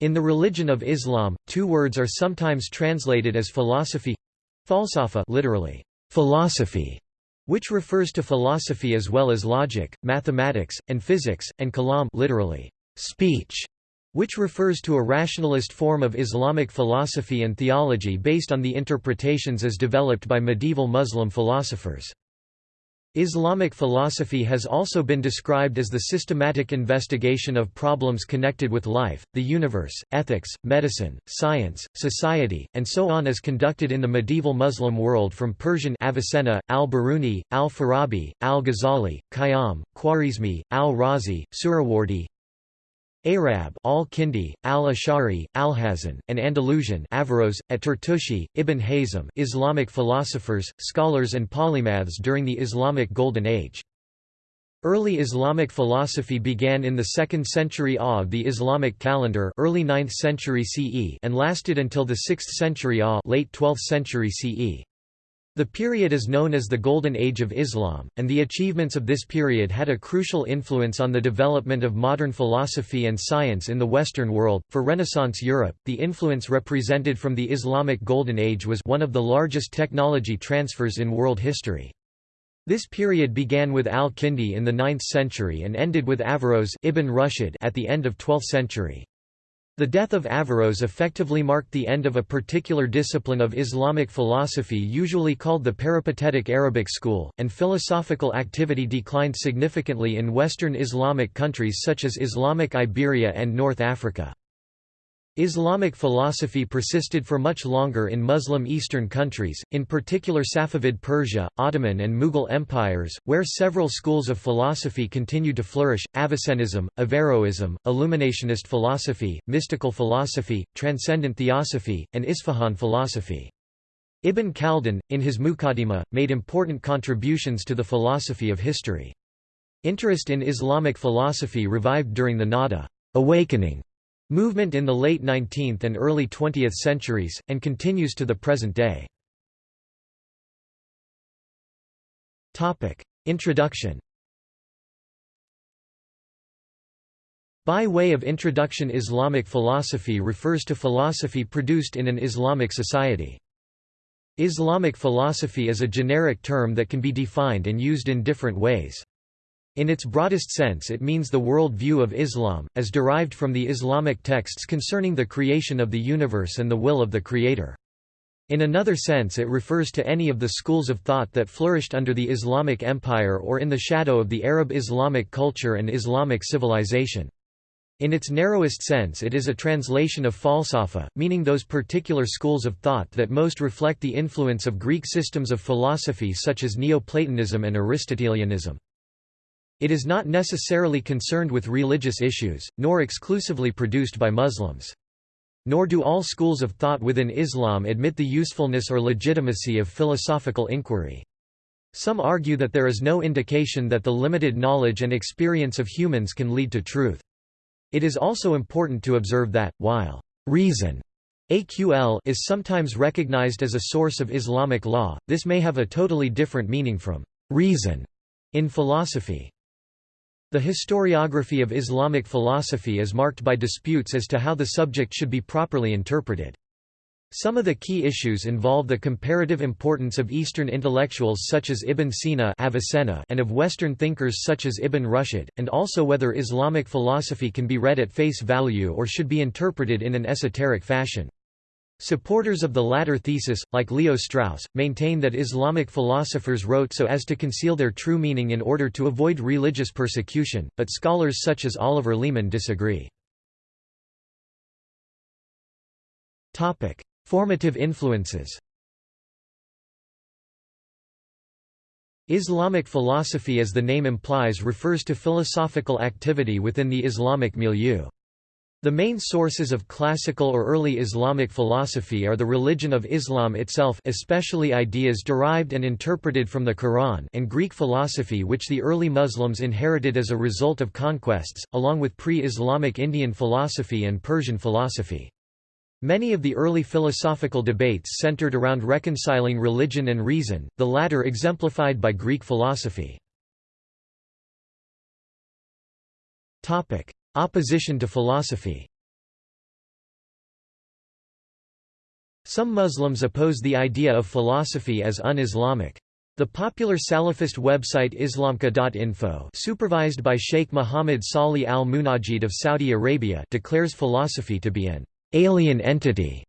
In the religion of Islam, two words are sometimes translated as philosophy falsafa literally, philosophy, which refers to philosophy as well as logic, mathematics, and physics, and kalam literally, speech, which refers to a rationalist form of Islamic philosophy and theology based on the interpretations as developed by medieval Muslim philosophers. Islamic philosophy has also been described as the systematic investigation of problems connected with life, the universe, ethics, medicine, science, society, and so on as conducted in the medieval Muslim world from Persian Avicenna, al-Biruni, al-Farabi, al-Ghazali, Khayyam, Khwarizmi, al-Razi, Suhrawardi, Arab al-Kindi, al-Ash'ari, al-Hazan, and Andalusian Averroes, at-Tartushi, Ibn Hazm Islamic philosophers, scholars and polymaths during the Islamic Golden Age. Early Islamic philosophy began in the 2nd century AH of the Islamic calendar early 9th century CE and lasted until the 6th century AH late 12th century CE. The period is known as the Golden Age of Islam, and the achievements of this period had a crucial influence on the development of modern philosophy and science in the Western world. For Renaissance Europe, the influence represented from the Islamic Golden Age was one of the largest technology transfers in world history. This period began with al-Kindi in the 9th century and ended with Averroes Ibn Rushd at the end of 12th century. The death of Averroes effectively marked the end of a particular discipline of Islamic philosophy usually called the peripatetic Arabic school, and philosophical activity declined significantly in Western Islamic countries such as Islamic Iberia and North Africa. Islamic philosophy persisted for much longer in Muslim Eastern countries, in particular Safavid Persia, Ottoman and Mughal empires, where several schools of philosophy continued to flourish, Avicennism, Averroism, Illuminationist philosophy, mystical philosophy, transcendent theosophy, and Isfahan philosophy. Ibn Khaldun, in his Muqaddimah, made important contributions to the philosophy of history. Interest in Islamic philosophy revived during the Nahda awakening movement in the late 19th and early 20th centuries, and continues to the present day. Introduction By way of introduction Islamic philosophy refers to philosophy produced in an Islamic society. Islamic philosophy is a generic term that can be defined and used in different ways. In its broadest sense it means the world view of Islam, as derived from the Islamic texts concerning the creation of the universe and the will of the Creator. In another sense it refers to any of the schools of thought that flourished under the Islamic Empire or in the shadow of the Arab Islamic culture and Islamic civilization. In its narrowest sense it is a translation of falsafa, meaning those particular schools of thought that most reflect the influence of Greek systems of philosophy such as Neoplatonism and Aristotelianism. It is not necessarily concerned with religious issues, nor exclusively produced by Muslims. Nor do all schools of thought within Islam admit the usefulness or legitimacy of philosophical inquiry. Some argue that there is no indication that the limited knowledge and experience of humans can lead to truth. It is also important to observe that, while reason AQL is sometimes recognized as a source of Islamic law, this may have a totally different meaning from reason in philosophy. The historiography of Islamic philosophy is marked by disputes as to how the subject should be properly interpreted. Some of the key issues involve the comparative importance of Eastern intellectuals such as Ibn Sina Avicenna and of Western thinkers such as Ibn Rushd, and also whether Islamic philosophy can be read at face value or should be interpreted in an esoteric fashion. Supporters of the latter thesis, like Leo Strauss, maintain that Islamic philosophers wrote so as to conceal their true meaning in order to avoid religious persecution, but scholars such as Oliver Leaman disagree. Formative influences Islamic philosophy as the name implies refers to philosophical activity within the Islamic milieu. The main sources of classical or early Islamic philosophy are the religion of Islam itself especially ideas derived and interpreted from the Quran and Greek philosophy which the early Muslims inherited as a result of conquests, along with pre-Islamic Indian philosophy and Persian philosophy. Many of the early philosophical debates centered around reconciling religion and reason, the latter exemplified by Greek philosophy. Opposition to philosophy Some Muslims oppose the idea of philosophy as un-Islamic. The popular Salafist website islamqa.info supervised by Sheikh Mohammed Salih al-Munajid of Saudi Arabia declares philosophy to be an alien entity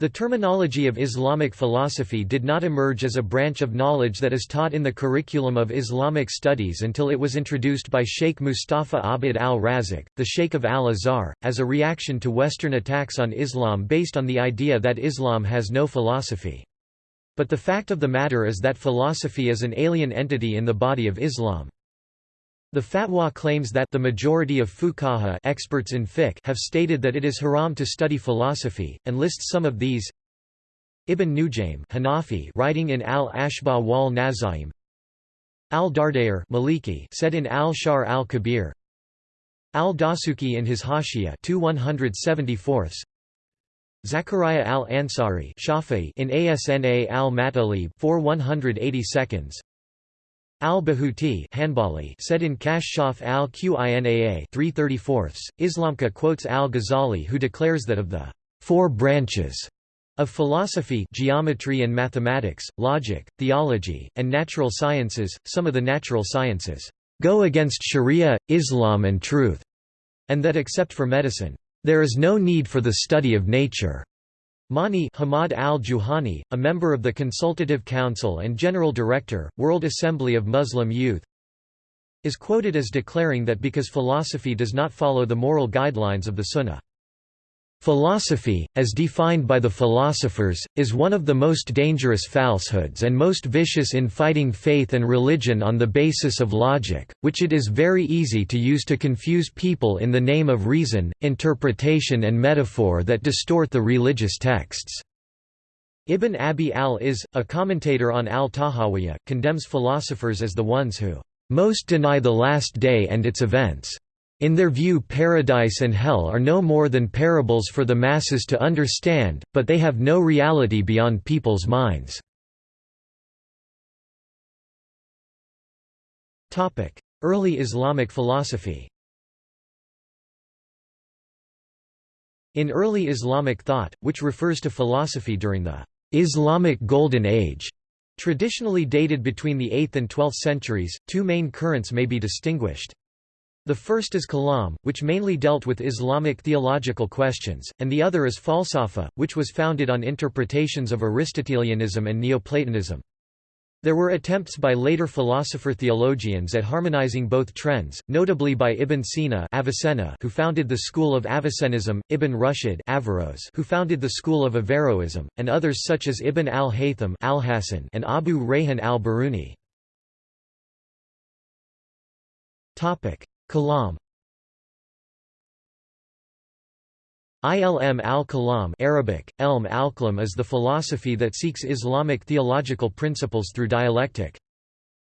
the terminology of Islamic philosophy did not emerge as a branch of knowledge that is taught in the curriculum of Islamic studies until it was introduced by Sheikh Mustafa Abid al-Razak, the Sheikh of al-Azhar, as a reaction to Western attacks on Islam based on the idea that Islam has no philosophy. But the fact of the matter is that philosophy is an alien entity in the body of Islam. The fatwa claims that the majority of fuqaha experts in fiqh have stated that it is haram to study philosophy, and lists some of these. Ibn Nujaym Hanafi writing in Al-Ashba wal Nazaim. Al-Dardair Maliki said in Al-Shar al-Kabir. Al-Dasuki in his Hashiyah 2 174 Zachariah al-Ansari in Asna al-Matalib 4 182 Al-Bahuti said in Kashshaf al-Qinaa 334, IslamQA quotes al-Ghazali who declares that of the four branches of philosophy geometry and mathematics, logic, theology, and natural sciences, some of the natural sciences go against sharia, Islam and truth, and that except for medicine, there is no need for the study of nature. Mani Hamad al-Juhani, a member of the Consultative Council and General Director, World Assembly of Muslim Youth, is quoted as declaring that because philosophy does not follow the moral guidelines of the Sunnah. Philosophy, as defined by the philosophers, is one of the most dangerous falsehoods and most vicious in fighting faith and religion on the basis of logic, which it is very easy to use to confuse people in the name of reason, interpretation and metaphor that distort the religious texts. Ibn Abi al-Izz, a commentator on al-Tahawiyya, condemns philosophers as the ones who most deny the last day and its events. In their view paradise and hell are no more than parables for the masses to understand, but they have no reality beyond people's minds. Early Islamic philosophy In early Islamic thought, which refers to philosophy during the Islamic Golden Age, traditionally dated between the 8th and 12th centuries, two main currents may be distinguished. The first is Kalam, which mainly dealt with Islamic theological questions, and the other is Falsafa, which was founded on interpretations of Aristotelianism and Neoplatonism. There were attempts by later philosopher-theologians at harmonizing both trends, notably by Ibn Sina Avicenna who founded the school of Avicennism, Ibn Rushd Averroes who founded the school of Averroism, and others such as Ibn al-Haytham al and Abu Rayhan al-Biruni. Kalam Ilm al-Kalam Arabic, Elm al is the philosophy that seeks Islamic theological principles through dialectic.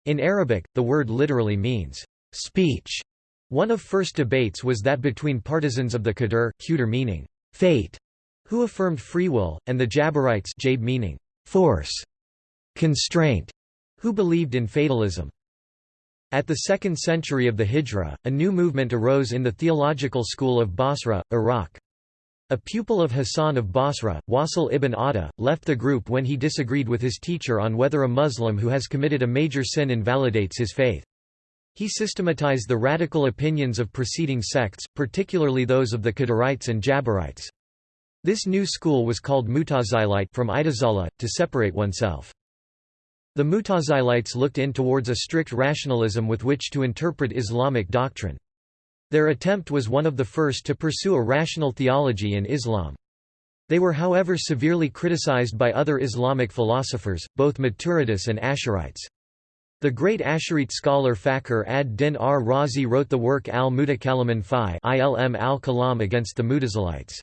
In Arabic, the word literally means, speech. One of first debates was that between partisans of the Qadr, Qudr meaning, fate, who affirmed free will, and the Jabarites Jab meaning, force, constraint, who believed in fatalism. At the 2nd century of the Hijra, a new movement arose in the theological school of Basra, Iraq. A pupil of Hassan of Basra, Wasil ibn Atta, left the group when he disagreed with his teacher on whether a Muslim who has committed a major sin invalidates his faith. He systematized the radical opinions of preceding sects, particularly those of the Qadarites and Jabarites. This new school was called Mutazilite from Itazala, to separate oneself. The Mutazilites looked in towards a strict rationalism with which to interpret Islamic doctrine. Their attempt was one of the first to pursue a rational theology in Islam. They were however severely criticized by other Islamic philosophers, both Maturidists and Asharites. The great Asharite scholar Fakhr ad-Din ar-Razi wrote the work al-Mutakaliman fi ilm al-Kalam against the Mutazilites.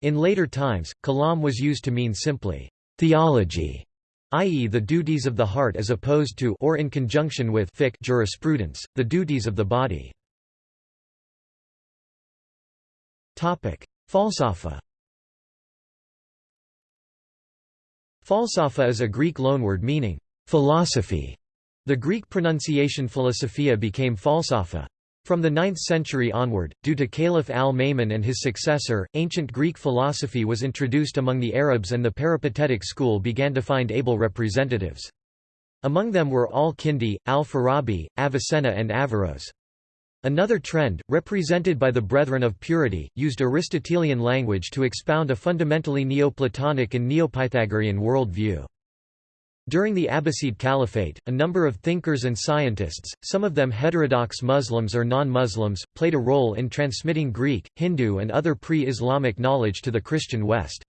In later times, kalam was used to mean simply, theology, i.e. the duties of the heart as opposed to or in conjunction with fiqh jurisprudence, the duties of the body. Falsafa Falsafa is a Greek loanword meaning, philosophy. The Greek pronunciation philosophia became falsafa. From the 9th century onward, due to Caliph al-Ma'mun and his successor, ancient Greek philosophy was introduced among the Arabs and the peripatetic school began to find able representatives. Among them were al-Kindi, al-Farabi, Avicenna and Averroes. Another trend, represented by the Brethren of Purity, used Aristotelian language to expound a fundamentally Neoplatonic and Neopythagorean world view. During the Abbasid Caliphate, a number of thinkers and scientists, some of them heterodox Muslims or non-Muslims, played a role in transmitting Greek, Hindu and other pre-Islamic knowledge to the Christian West.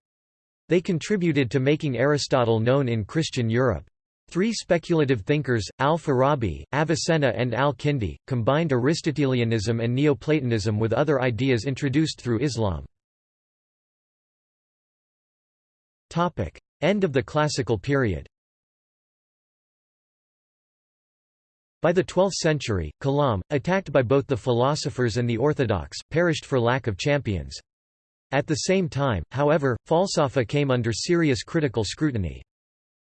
They contributed to making Aristotle known in Christian Europe. Three speculative thinkers, al-Farabi, Avicenna and al-Kindi, combined Aristotelianism and Neoplatonism with other ideas introduced through Islam. End of the Classical period By the 12th century, Kalam, attacked by both the philosophers and the orthodox, perished for lack of champions. At the same time, however, Falsafa came under serious critical scrutiny.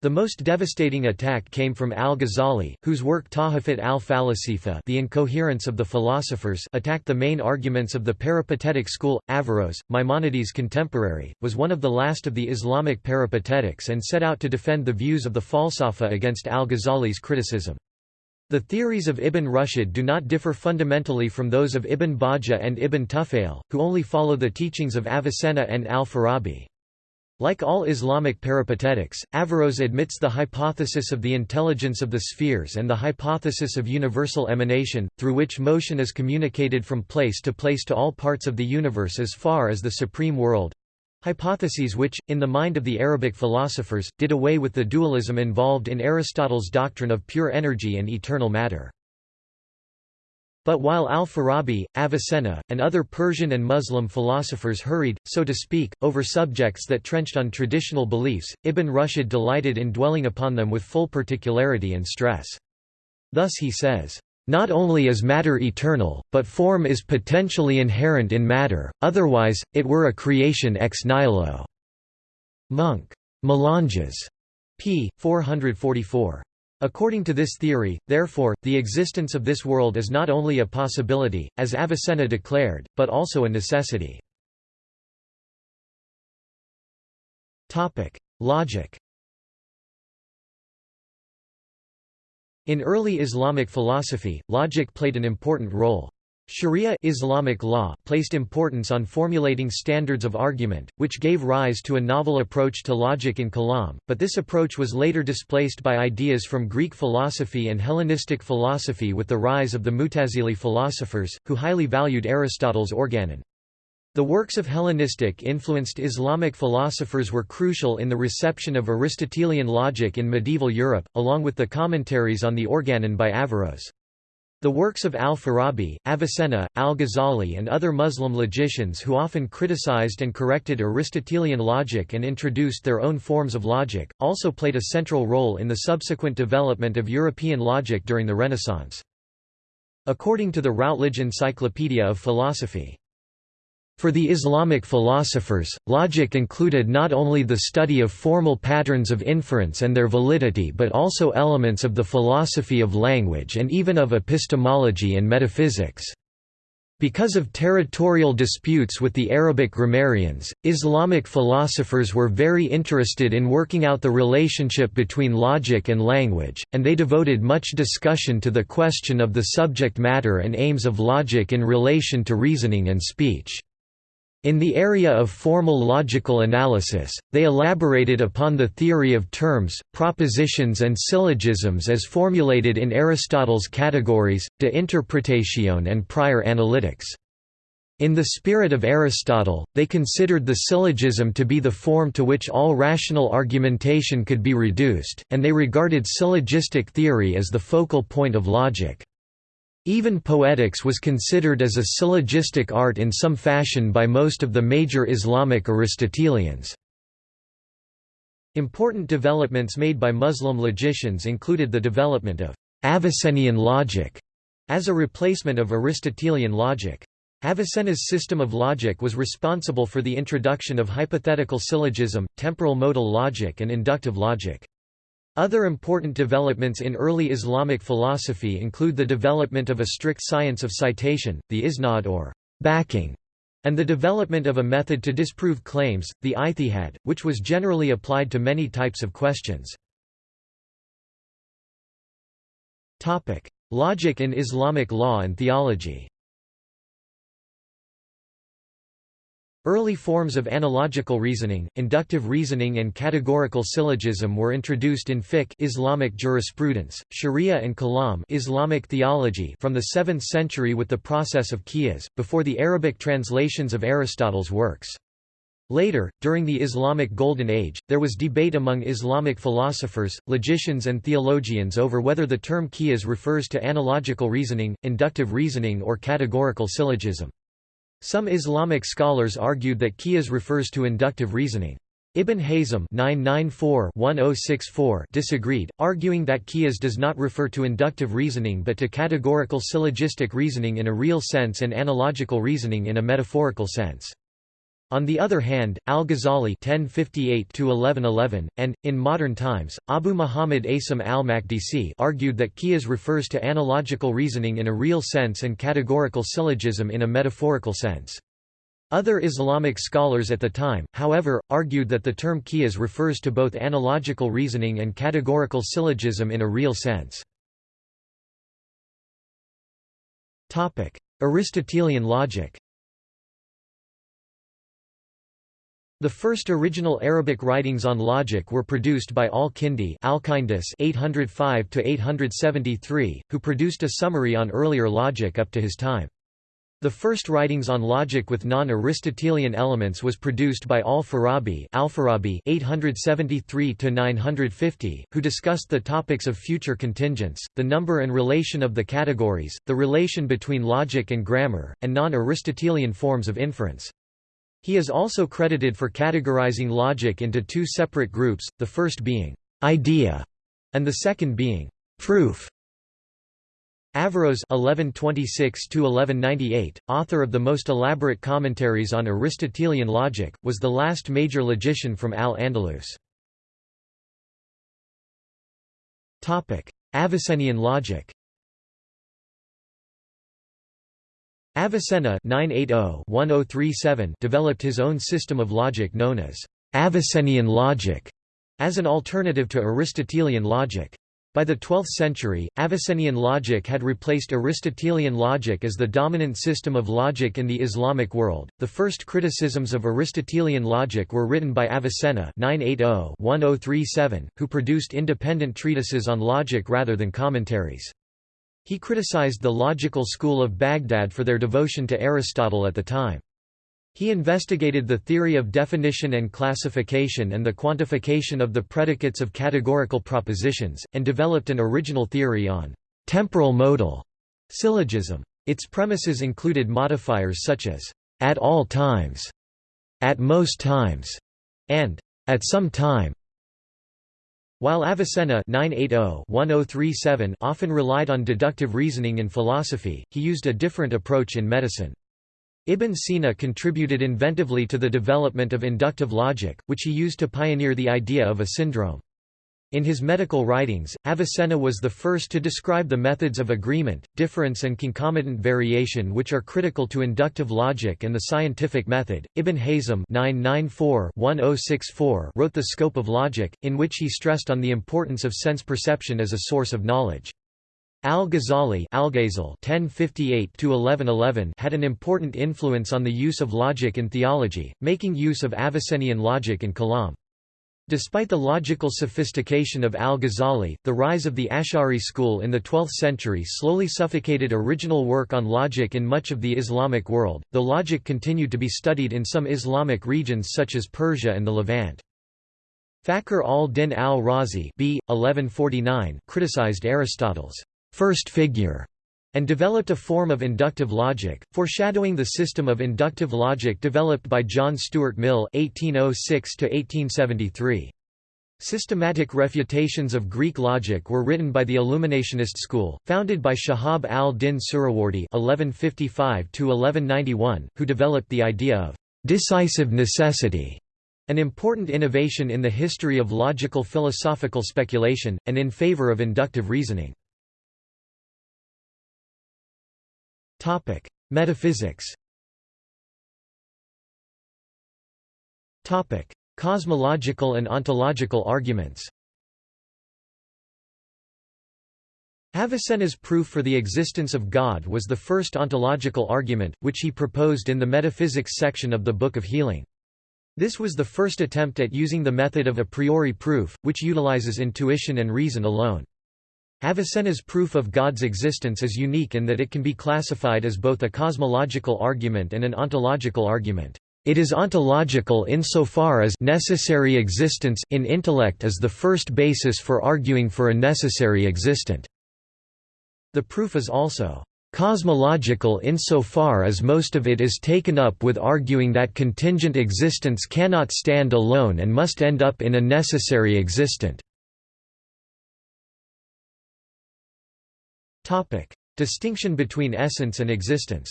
The most devastating attack came from al-Ghazali, whose work Tahafut al-Falasifa The Incoherence of the Philosophers attacked the main arguments of the peripatetic school. Averroes, Maimonides' contemporary, was one of the last of the Islamic peripatetics and set out to defend the views of the Falsafa against al-Ghazali's criticism. The theories of Ibn Rushd do not differ fundamentally from those of Ibn Bajjah and Ibn Tufayl, who only follow the teachings of Avicenna and al-Farabi. Like all Islamic peripatetics, Averroes admits the hypothesis of the intelligence of the spheres and the hypothesis of universal emanation, through which motion is communicated from place to place to all parts of the universe as far as the supreme world, Hypotheses which, in the mind of the Arabic philosophers, did away with the dualism involved in Aristotle's doctrine of pure energy and eternal matter. But while al-Farabi, Avicenna, and other Persian and Muslim philosophers hurried, so to speak, over subjects that trenched on traditional beliefs, Ibn Rushd delighted in dwelling upon them with full particularity and stress. Thus he says, not only is matter eternal, but form is potentially inherent in matter, otherwise, it were a creation ex nihilo. Munk. Melanges. p. 444. According to this theory, therefore, the existence of this world is not only a possibility, as Avicenna declared, but also a necessity. Logic In early Islamic philosophy, logic played an important role. Sharia Islamic law placed importance on formulating standards of argument, which gave rise to a novel approach to logic in Kalam, but this approach was later displaced by ideas from Greek philosophy and Hellenistic philosophy with the rise of the Mutazili philosophers, who highly valued Aristotle's organon. The works of Hellenistic-influenced Islamic philosophers were crucial in the reception of Aristotelian logic in medieval Europe, along with the commentaries on the Organon by Averroes. The works of al-Farabi, Avicenna, al-Ghazali and other Muslim logicians who often criticized and corrected Aristotelian logic and introduced their own forms of logic, also played a central role in the subsequent development of European logic during the Renaissance. According to the Routledge Encyclopedia of Philosophy, for the Islamic philosophers, logic included not only the study of formal patterns of inference and their validity but also elements of the philosophy of language and even of epistemology and metaphysics. Because of territorial disputes with the Arabic grammarians, Islamic philosophers were very interested in working out the relationship between logic and language, and they devoted much discussion to the question of the subject matter and aims of logic in relation to reasoning and speech. In the area of formal logical analysis, they elaborated upon the theory of terms, propositions and syllogisms as formulated in Aristotle's categories, de interpretatione and prior analytics. In the spirit of Aristotle, they considered the syllogism to be the form to which all rational argumentation could be reduced, and they regarded syllogistic theory as the focal point of logic. Even poetics was considered as a syllogistic art in some fashion by most of the major Islamic Aristotelians. Important developments made by Muslim logicians included the development of Avicennian logic as a replacement of Aristotelian logic. Avicenna's system of logic was responsible for the introduction of hypothetical syllogism, temporal modal logic and inductive logic. Other important developments in early Islamic philosophy include the development of a strict science of citation, the isnad or backing, and the development of a method to disprove claims, the ijtihad, which was generally applied to many types of questions. Logic in Islamic law and theology Early forms of analogical reasoning, inductive reasoning and categorical syllogism were introduced in fiqh Islamic jurisprudence, sharia and kalam Islamic theology from the 7th century with the process of qiyas, before the Arabic translations of Aristotle's works. Later, during the Islamic Golden Age, there was debate among Islamic philosophers, logicians and theologians over whether the term qiyas refers to analogical reasoning, inductive reasoning or categorical syllogism. Some Islamic scholars argued that qiyas refers to inductive reasoning. Ibn Hazm oh disagreed, arguing that qiyas does not refer to inductive reasoning but to categorical syllogistic reasoning in a real sense and analogical reasoning in a metaphorical sense. On the other hand, al-Ghazali (1058–1111) and, in modern times, Abu Muhammad Asim al-Makdisi argued that qiyas refers to analogical reasoning in a real sense and categorical syllogism in a metaphorical sense. Other Islamic scholars at the time, however, argued that the term qiyas refers to both analogical reasoning and categorical syllogism in a real sense. Aristotelian logic The first original Arabic writings on logic were produced by al-Kindi (805–873), who produced a summary on earlier logic up to his time. The first writings on logic with non-Aristotelian elements was produced by al-Farabi (873–950), who discussed the topics of future contingents, the number and relation of the categories, the relation between logic and grammar, and non-Aristotelian forms of inference. He is also credited for categorizing logic into two separate groups, the first being idea and the second being proof. Averroes (1126–1198), author of the most elaborate commentaries on Aristotelian logic, was the last major logician from Al-Andalus. Topic: Avicennian logic. Avicenna oh, oh developed his own system of logic known as Avicennian logic, as an alternative to Aristotelian logic. By the 12th century, Avicennian logic had replaced Aristotelian logic as the dominant system of logic in the Islamic world. The first criticisms of Aristotelian logic were written by Avicenna (980–1037), who produced independent treatises on logic rather than commentaries. He criticized the logical school of Baghdad for their devotion to Aristotle at the time. He investigated the theory of definition and classification and the quantification of the predicates of categorical propositions, and developed an original theory on temporal modal syllogism. Its premises included modifiers such as at all times, at most times, and at some time. While Avicenna oh, oh often relied on deductive reasoning in philosophy, he used a different approach in medicine. Ibn Sina contributed inventively to the development of inductive logic, which he used to pioneer the idea of a syndrome. In his medical writings, Avicenna was the first to describe the methods of agreement, difference and concomitant variation which are critical to inductive logic and the scientific method. Ibn Hazm (994–1064) wrote The Scope of Logic, in which he stressed on the importance of sense perception as a source of knowledge. Al-Ghazali had an important influence on the use of logic in theology, making use of Avicennian logic in Kalam. Despite the logical sophistication of al-Ghazali, the rise of the Ash'ari school in the 12th century slowly suffocated original work on logic in much of the Islamic world, though logic continued to be studied in some Islamic regions such as Persia and the Levant. Fakhr al-Din al-Razi criticized Aristotle's first figure and developed a form of inductive logic, foreshadowing the system of inductive logic developed by John Stuart Mill (1806–1873). Systematic refutations of Greek logic were written by the Illuminationist school, founded by Shahab al-Din Suhrawardi (1155–1191), who developed the idea of decisive necessity an important innovation in the history of logical philosophical speculation, and in favor of inductive reasoning. Metaphysics Topic: Cosmological and ontological arguments Avicenna's proof for the existence of God was the first ontological argument, which he proposed in the metaphysics section of the Book of Healing. This was the first attempt at using the method of a priori proof, which utilizes intuition and reason alone. Avicenna's proof of God's existence is unique in that it can be classified as both a cosmological argument and an ontological argument. It is ontological insofar as necessary existence in intellect is the first basis for arguing for a necessary existent. The proof is also cosmological insofar as most of it is taken up with arguing that contingent existence cannot stand alone and must end up in a necessary existent. Distinction between essence and existence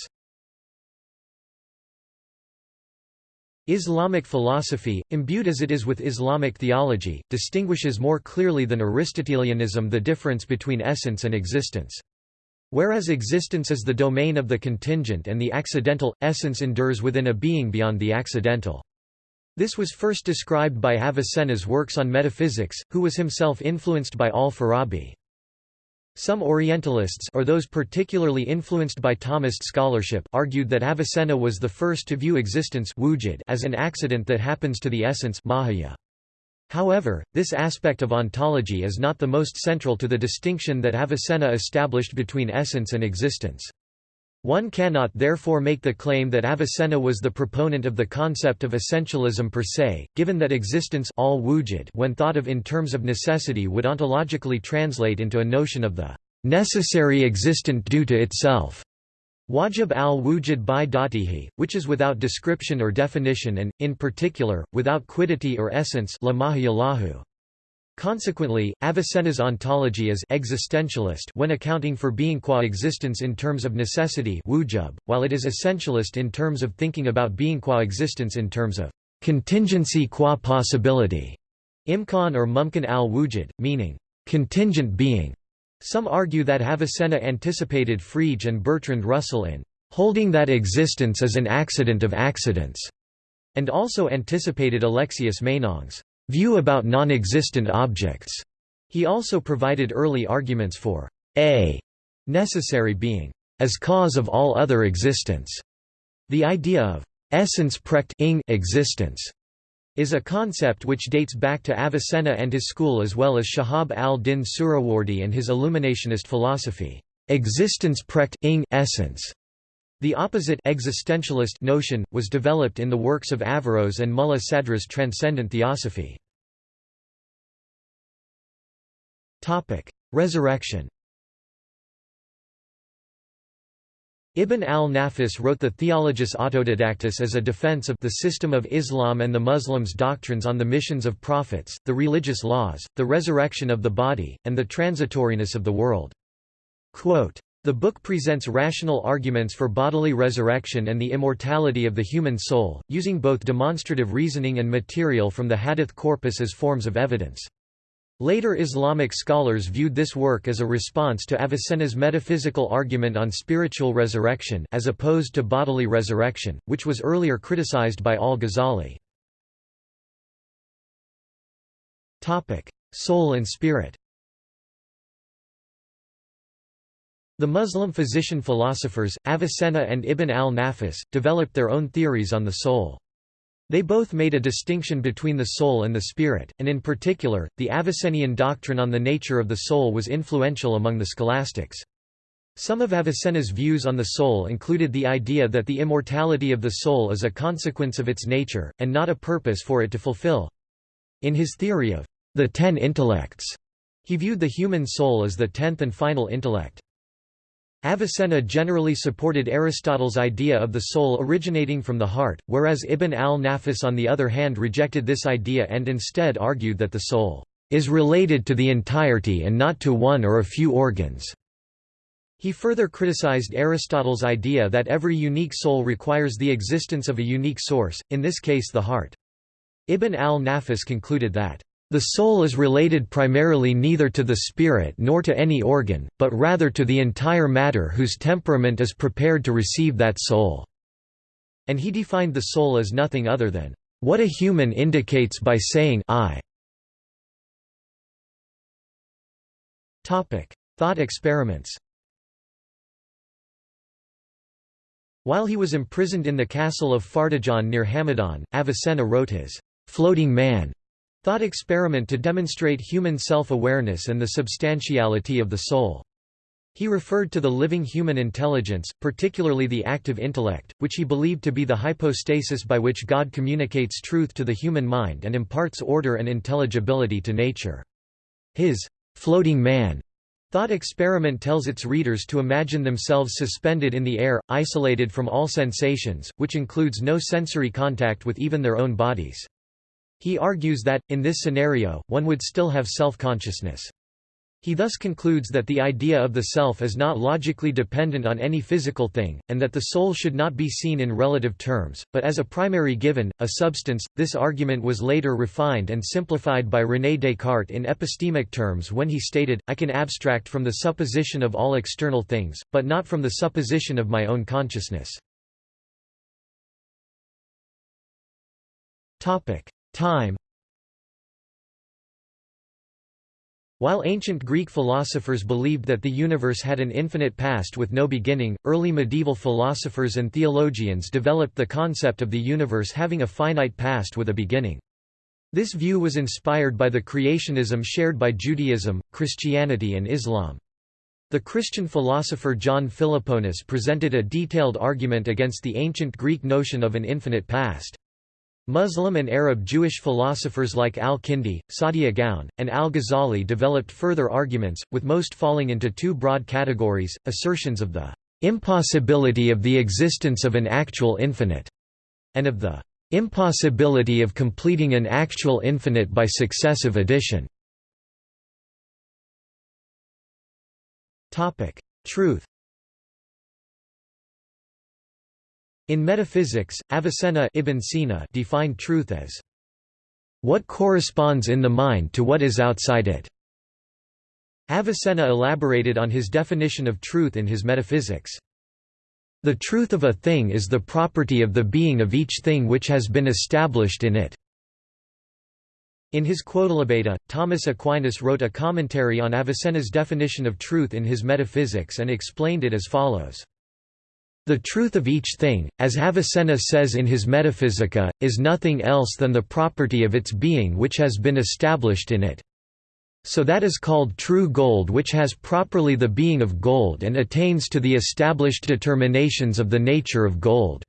Islamic philosophy, imbued as it is with Islamic theology, distinguishes more clearly than Aristotelianism the difference between essence and existence. Whereas existence is the domain of the contingent and the accidental, essence endures within a being beyond the accidental. This was first described by Avicenna's works on metaphysics, who was himself influenced by al-Farabi. Some Orientalists or those particularly influenced by Thomist scholarship argued that Avicenna was the first to view existence as an accident that happens to the essence. However, this aspect of ontology is not the most central to the distinction that Avicenna established between essence and existence. One cannot therefore make the claim that Avicenna was the proponent of the concept of essentialism per se, given that existence all wujud when thought of in terms of necessity would ontologically translate into a notion of the necessary existent due to itself. Wajib al-wujud bi datihi, which is without description or definition and, in particular, without quiddity or essence Consequently, Avicenna's ontology is existentialist when accounting for being qua existence in terms of necessity wujub, while it is essentialist in terms of thinking about being qua existence in terms of contingency qua possibility, imkan or mumkin al-wujud, meaning contingent being. Some argue that Avicenna anticipated Frege and Bertrand Russell in holding that existence is an accident of accidents, and also anticipated Alexius Meinong's view about non-existent objects. He also provided early arguments for a necessary being as cause of all other existence. The idea of essence prect existence is a concept which dates back to Avicenna and his school as well as Shahab al-Din Suhrawardi and his illuminationist philosophy. Existence prect essence. The opposite existentialist notion was developed in the works of Averroes and Mulla Sadra's transcendent theosophy. Topic: Resurrection. Ibn al-Nafis wrote the Theologus Autodidactus as a defense of the system of Islam and the Muslims' doctrines on the missions of prophets, the religious laws, the resurrection of the body, and the transitoriness of the world. Quote, the book presents rational arguments for bodily resurrection and the immortality of the human soul, using both demonstrative reasoning and material from the hadith corpus as forms of evidence. Later Islamic scholars viewed this work as a response to Avicenna's metaphysical argument on spiritual resurrection as opposed to bodily resurrection, which was earlier criticized by al-Ghazali. Soul and spirit The Muslim physician-philosophers, Avicenna and Ibn al-Nafis, developed their own theories on the soul. They both made a distinction between the soul and the spirit, and in particular, the Avicennian doctrine on the nature of the soul was influential among the scholastics. Some of Avicenna's views on the soul included the idea that the immortality of the soul is a consequence of its nature, and not a purpose for it to fulfill. In his theory of the ten intellects, he viewed the human soul as the tenth and final intellect. Avicenna generally supported Aristotle's idea of the soul originating from the heart, whereas Ibn al-Nafis on the other hand rejected this idea and instead argued that the soul is related to the entirety and not to one or a few organs. He further criticized Aristotle's idea that every unique soul requires the existence of a unique source, in this case the heart. Ibn al-Nafis concluded that, "...the soul is related primarily neither to the spirit nor to any organ, but rather to the entire matter whose temperament is prepared to receive that soul." And he defined the soul as nothing other than, "...what a human indicates by saying I." Thought experiments While he was imprisoned in the castle of Fardajan near Hamadan, Avicenna wrote his «floating man» thought experiment to demonstrate human self-awareness and the substantiality of the soul. He referred to the living human intelligence, particularly the active intellect, which he believed to be the hypostasis by which God communicates truth to the human mind and imparts order and intelligibility to nature. His floating man Thought experiment tells its readers to imagine themselves suspended in the air, isolated from all sensations, which includes no sensory contact with even their own bodies. He argues that, in this scenario, one would still have self-consciousness. He thus concludes that the idea of the self is not logically dependent on any physical thing, and that the soul should not be seen in relative terms, but as a primary given, a substance. This argument was later refined and simplified by René Descartes in epistemic terms when he stated, I can abstract from the supposition of all external things, but not from the supposition of my own consciousness. Time While ancient Greek philosophers believed that the universe had an infinite past with no beginning, early medieval philosophers and theologians developed the concept of the universe having a finite past with a beginning. This view was inspired by the creationism shared by Judaism, Christianity and Islam. The Christian philosopher John Philoponus presented a detailed argument against the ancient Greek notion of an infinite past. Muslim and Arab Jewish philosophers like al-Kindi, Saadia Gaon, and al-Ghazali developed further arguments, with most falling into two broad categories, assertions of the impossibility of the existence of an actual infinite, and of the impossibility of completing an actual infinite by successive addition. Truth In metaphysics, Avicenna Ibn Sina defined truth as what corresponds in the mind to what is outside it. Avicenna elaborated on his definition of truth in his Metaphysics. The truth of a thing is the property of the being of each thing which has been established in it. In his Quodlibeta, Thomas Aquinas wrote a commentary on Avicenna's definition of truth in his Metaphysics and explained it as follows. The truth of each thing, as Avicenna says in his Metaphysica, is nothing else than the property of its being which has been established in it. So that is called true gold which has properly the being of gold and attains to the established determinations of the nature of gold.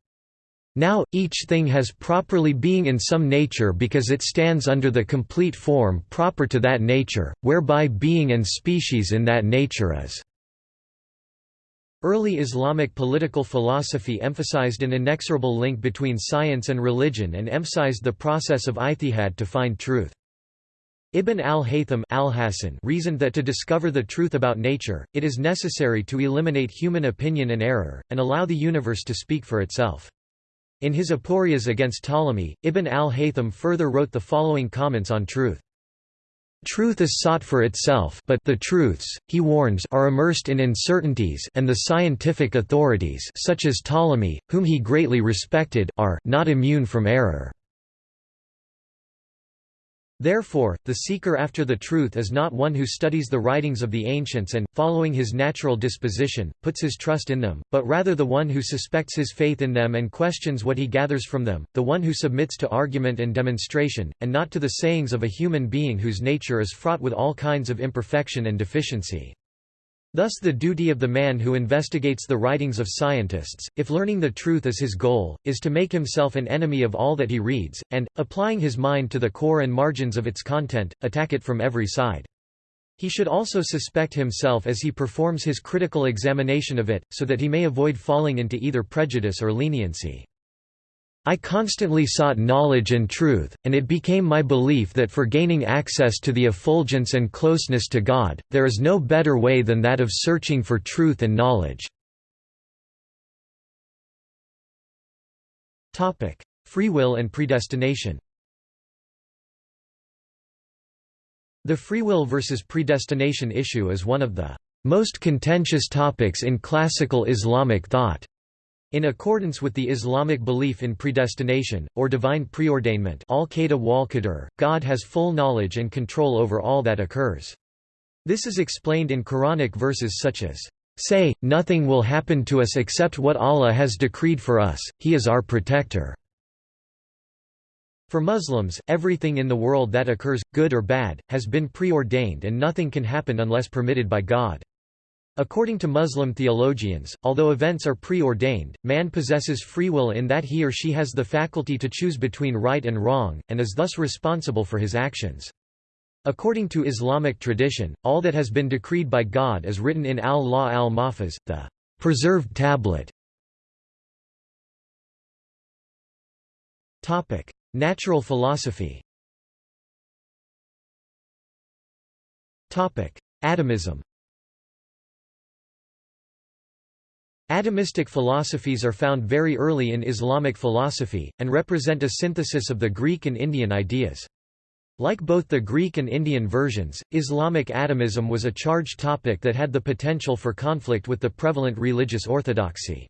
Now, each thing has properly being in some nature because it stands under the complete form proper to that nature, whereby being and species in that nature is. Early Islamic political philosophy emphasized an inexorable link between science and religion and emphasized the process of ijtihad to find truth. Ibn al-Haytham al reasoned that to discover the truth about nature, it is necessary to eliminate human opinion and error, and allow the universe to speak for itself. In his Aporias against Ptolemy, Ibn al-Haytham further wrote the following comments on truth. Truth is sought for itself but the truths, he warns are immersed in uncertainties and the scientific authorities such as Ptolemy, whom he greatly respected, are not immune from error. Therefore, the seeker after the truth is not one who studies the writings of the ancients and, following his natural disposition, puts his trust in them, but rather the one who suspects his faith in them and questions what he gathers from them, the one who submits to argument and demonstration, and not to the sayings of a human being whose nature is fraught with all kinds of imperfection and deficiency. Thus the duty of the man who investigates the writings of scientists, if learning the truth is his goal, is to make himself an enemy of all that he reads, and, applying his mind to the core and margins of its content, attack it from every side. He should also suspect himself as he performs his critical examination of it, so that he may avoid falling into either prejudice or leniency. I constantly sought knowledge and truth, and it became my belief that for gaining access to the effulgence and closeness to God, there is no better way than that of searching for truth and knowledge. Free will and predestination The free will versus predestination issue is one of the most contentious topics in classical Islamic thought. In accordance with the Islamic belief in predestination, or divine preordainment God has full knowledge and control over all that occurs. This is explained in Quranic verses such as, Say, nothing will happen to us except what Allah has decreed for us, He is our protector. For Muslims, everything in the world that occurs, good or bad, has been preordained and nothing can happen unless permitted by God. According to Muslim theologians, although events are preordained, man possesses free will in that he or she has the faculty to choose between right and wrong, and is thus responsible for his actions. According to Islamic tradition, all that has been decreed by God is written in al-Lawh al-Mahfuz, the preserved tablet. Natural philosophy Atomism Atomistic philosophies are found very early in Islamic philosophy, and represent a synthesis of the Greek and Indian ideas. Like both the Greek and Indian versions, Islamic atomism was a charged topic that had the potential for conflict with the prevalent religious orthodoxy.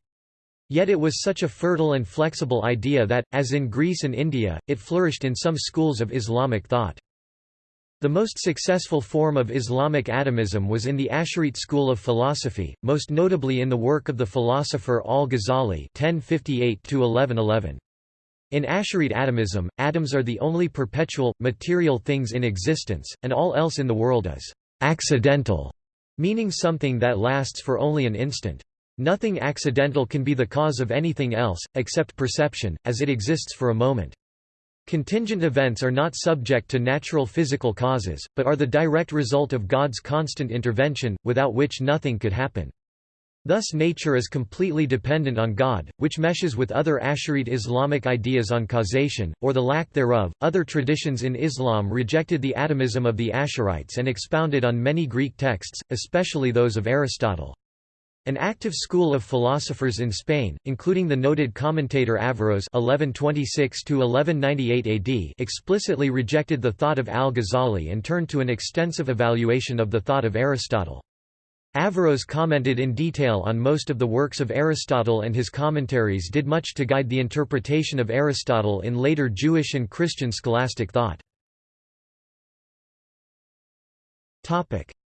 Yet it was such a fertile and flexible idea that, as in Greece and India, it flourished in some schools of Islamic thought. The most successful form of Islamic atomism was in the Asharite school of philosophy, most notably in the work of the philosopher al-Ghazali (1058–1111). In Asharite atomism, atoms are the only perpetual, material things in existence, and all else in the world is accidental, meaning something that lasts for only an instant. Nothing accidental can be the cause of anything else, except perception, as it exists for a moment. Contingent events are not subject to natural physical causes, but are the direct result of God's constant intervention, without which nothing could happen. Thus nature is completely dependent on God, which meshes with other Asharite Islamic ideas on causation, or the lack thereof. Other traditions in Islam rejected the atomism of the Asharites and expounded on many Greek texts, especially those of Aristotle. An active school of philosophers in Spain, including the noted commentator Averroes (1126–1198 AD), explicitly rejected the thought of al-Ghazali and turned to an extensive evaluation of the thought of Aristotle. Averroes commented in detail on most of the works of Aristotle and his commentaries did much to guide the interpretation of Aristotle in later Jewish and Christian scholastic thought.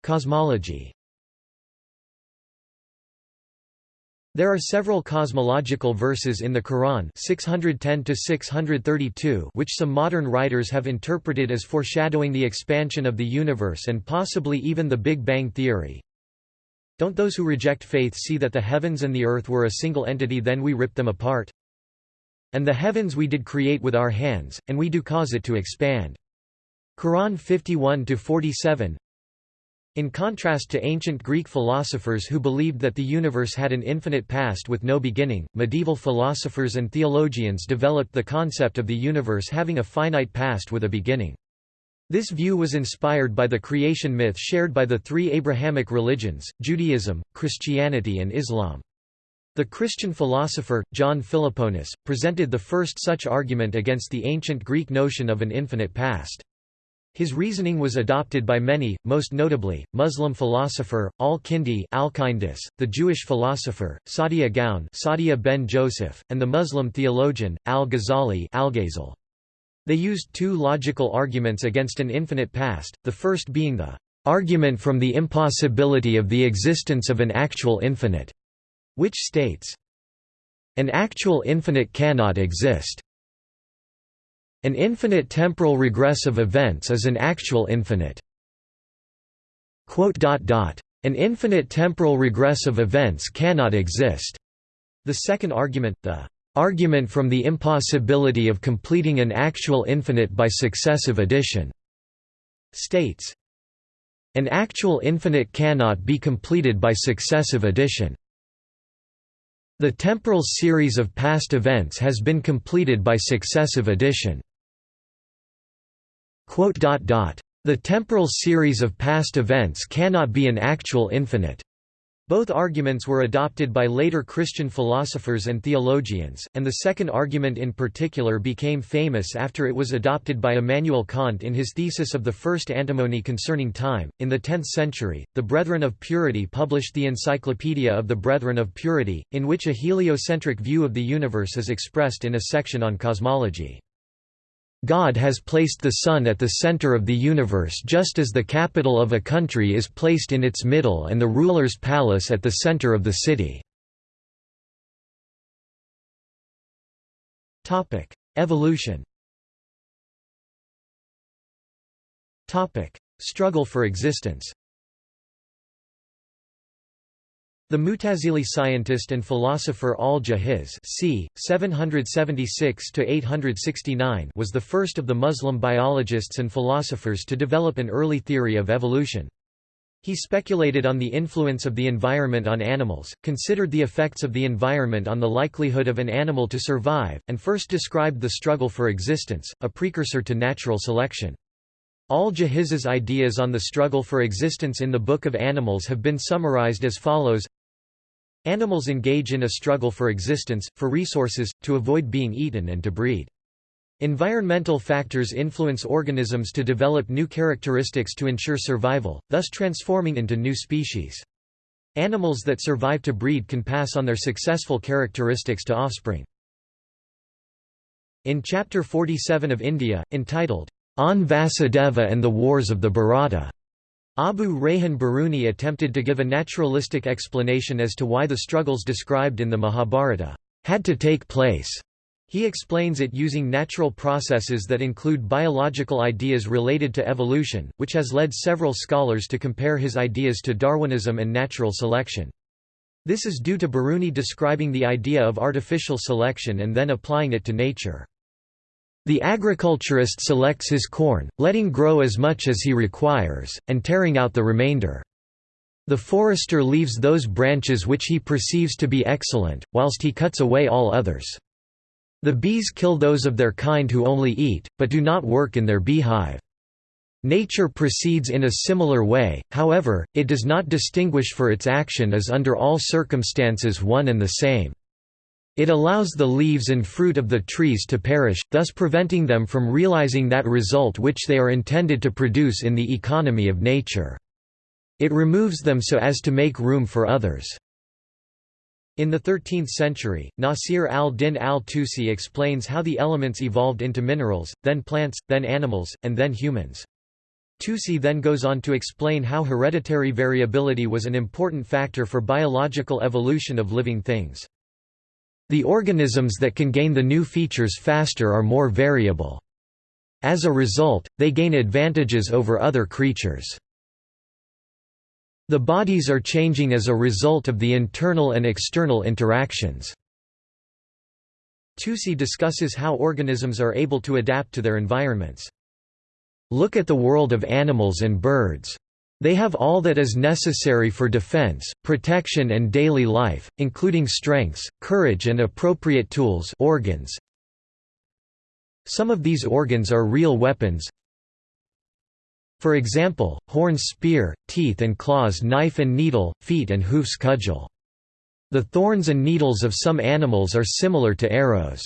Cosmology There are several cosmological verses in the Quran 610 which some modern writers have interpreted as foreshadowing the expansion of the universe and possibly even the Big Bang theory. Don't those who reject faith see that the heavens and the earth were a single entity then we ripped them apart? And the heavens we did create with our hands, and we do cause it to expand. Quran 51-47 in contrast to ancient Greek philosophers who believed that the universe had an infinite past with no beginning, medieval philosophers and theologians developed the concept of the universe having a finite past with a beginning. This view was inspired by the creation myth shared by the three Abrahamic religions, Judaism, Christianity and Islam. The Christian philosopher, John Philoponus, presented the first such argument against the ancient Greek notion of an infinite past. His reasoning was adopted by many, most notably, Muslim philosopher, al-Kindi the Jewish philosopher, Saadia Gaon Saadia ben Joseph, and the Muslim theologian, al-Ghazali al They used two logical arguments against an infinite past, the first being the argument from the impossibility of the existence of an actual infinite, which states, an actual infinite cannot exist. An infinite temporal regress of events is an actual infinite. An infinite temporal regress of events cannot exist. The second argument, the argument from the impossibility of completing an actual infinite by successive addition, states, an actual infinite cannot be completed by successive addition. The temporal series of past events has been completed by successive addition. The temporal series of past events cannot be an actual infinite. Both arguments were adopted by later Christian philosophers and theologians, and the second argument in particular became famous after it was adopted by Immanuel Kant in his thesis of the first antinomy concerning time. In the 10th century, the Brethren of Purity published the Encyclopedia of the Brethren of Purity, in which a heliocentric view of the universe is expressed in a section on cosmology. God has placed the sun at the center of the universe just as the capital of a country is placed in its middle and the ruler's palace at the center of the city. Evolution Struggle for existence the Mutazili scientist and philosopher al-Jahiz c. 776–869 was the first of the Muslim biologists and philosophers to develop an early theory of evolution. He speculated on the influence of the environment on animals, considered the effects of the environment on the likelihood of an animal to survive, and first described the struggle for existence, a precursor to natural selection. Al-Jahiz's ideas on the struggle for existence in the Book of Animals have been summarized as follows Animals engage in a struggle for existence, for resources, to avoid being eaten and to breed. Environmental factors influence organisms to develop new characteristics to ensure survival, thus transforming into new species. Animals that survive to breed can pass on their successful characteristics to offspring. In Chapter 47 of India, entitled, On Vasudeva and the Wars of the Bharata, Abu Rayhan Biruni attempted to give a naturalistic explanation as to why the struggles described in the Mahabharata had to take place. He explains it using natural processes that include biological ideas related to evolution, which has led several scholars to compare his ideas to Darwinism and natural selection. This is due to Biruni describing the idea of artificial selection and then applying it to nature. The agriculturist selects his corn, letting grow as much as he requires, and tearing out the remainder. The forester leaves those branches which he perceives to be excellent, whilst he cuts away all others. The bees kill those of their kind who only eat, but do not work in their beehive. Nature proceeds in a similar way, however, it does not distinguish for its action as under all circumstances one and the same. It allows the leaves and fruit of the trees to perish, thus preventing them from realizing that result which they are intended to produce in the economy of nature. It removes them so as to make room for others. In the 13th century, Nasir al-Din al-Tusi explains how the elements evolved into minerals, then plants, then animals, and then humans. Tusi then goes on to explain how hereditary variability was an important factor for biological evolution of living things. The organisms that can gain the new features faster are more variable. As a result, they gain advantages over other creatures. The bodies are changing as a result of the internal and external interactions. Tusi discusses how organisms are able to adapt to their environments. Look at the world of animals and birds. They have all that is necessary for defense, protection and daily life, including strengths, courage and appropriate tools organs. Some of these organs are real weapons. For example, horns spear, teeth and claws knife and needle, feet and hoofs cudgel. The thorns and needles of some animals are similar to arrows.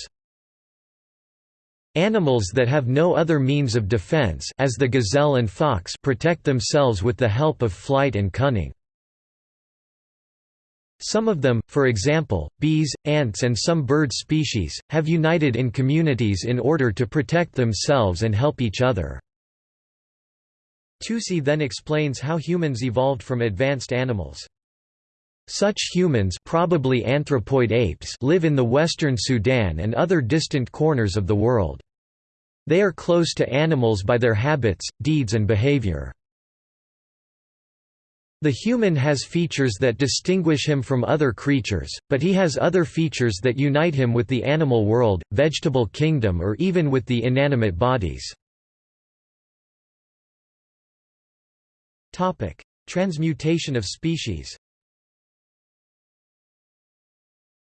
Animals that have no other means of defense as the gazelle and fox protect themselves with the help of flight and cunning. Some of them, for example, bees, ants and some bird species, have united in communities in order to protect themselves and help each other. Tusi then explains how humans evolved from advanced animals. Such humans probably anthropoid apes live in the western Sudan and other distant corners of the world. They are close to animals by their habits, deeds and behavior. The human has features that distinguish him from other creatures, but he has other features that unite him with the animal world, vegetable kingdom or even with the inanimate bodies. Transmutation of species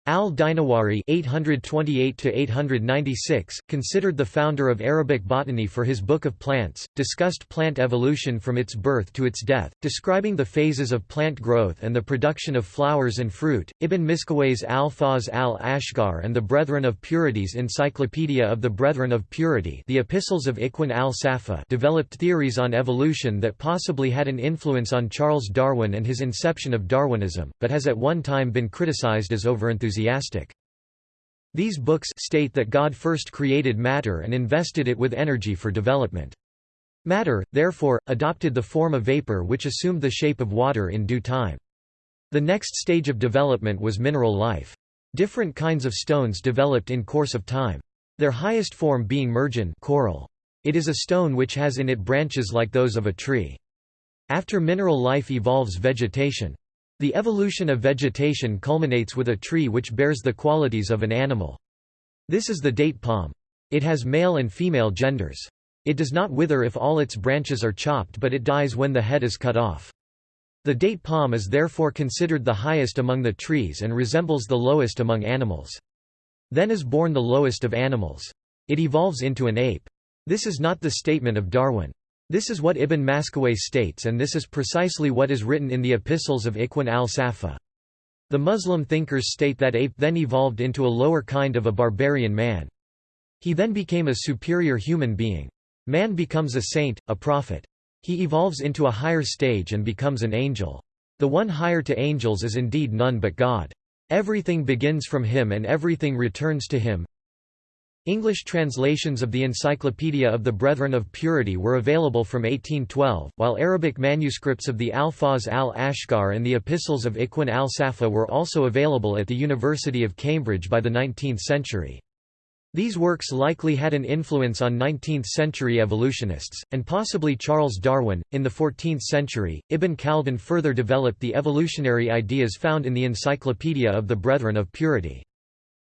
Al-Dinawari (828–896), considered the founder of Arabic botany for his Book of Plants, discussed plant evolution from its birth to its death, describing the phases of plant growth and the production of flowers and fruit. Ibn Miskawayh's Al-Fawz al-Asghar and the Brethren of Purity's Encyclopedia of the Brethren of Purity, the Epistles of Ikhwan al-Safa, developed theories on evolution that possibly had an influence on Charles Darwin and his inception of Darwinism, but has at one time been criticized as overenthusiastic enthusiastic. These books state that God first created matter and invested it with energy for development. Matter, therefore, adopted the form of vapor which assumed the shape of water in due time. The next stage of development was mineral life. Different kinds of stones developed in course of time. Their highest form being marjan coral. It is a stone which has in it branches like those of a tree. After mineral life evolves vegetation. The evolution of vegetation culminates with a tree which bears the qualities of an animal. This is the date palm. It has male and female genders. It does not wither if all its branches are chopped but it dies when the head is cut off. The date palm is therefore considered the highest among the trees and resembles the lowest among animals. Then is born the lowest of animals. It evolves into an ape. This is not the statement of Darwin. This is what Ibn Miskawayh states and this is precisely what is written in the epistles of Ikhwan al-Safa. The Muslim thinkers state that ape then evolved into a lower kind of a barbarian man. He then became a superior human being. Man becomes a saint, a prophet. He evolves into a higher stage and becomes an angel. The one higher to angels is indeed none but God. Everything begins from him and everything returns to him. English translations of the Encyclopedia of the Brethren of Purity were available from 1812, while Arabic manuscripts of the Al-Fawz al-Asghar and the Epistles of Ikhwan al-Safa were also available at the University of Cambridge by the 19th century. These works likely had an influence on 19th-century evolutionists, and possibly Charles Darwin. In the 14th century, Ibn Khaldun further developed the evolutionary ideas found in the Encyclopedia of the Brethren of Purity.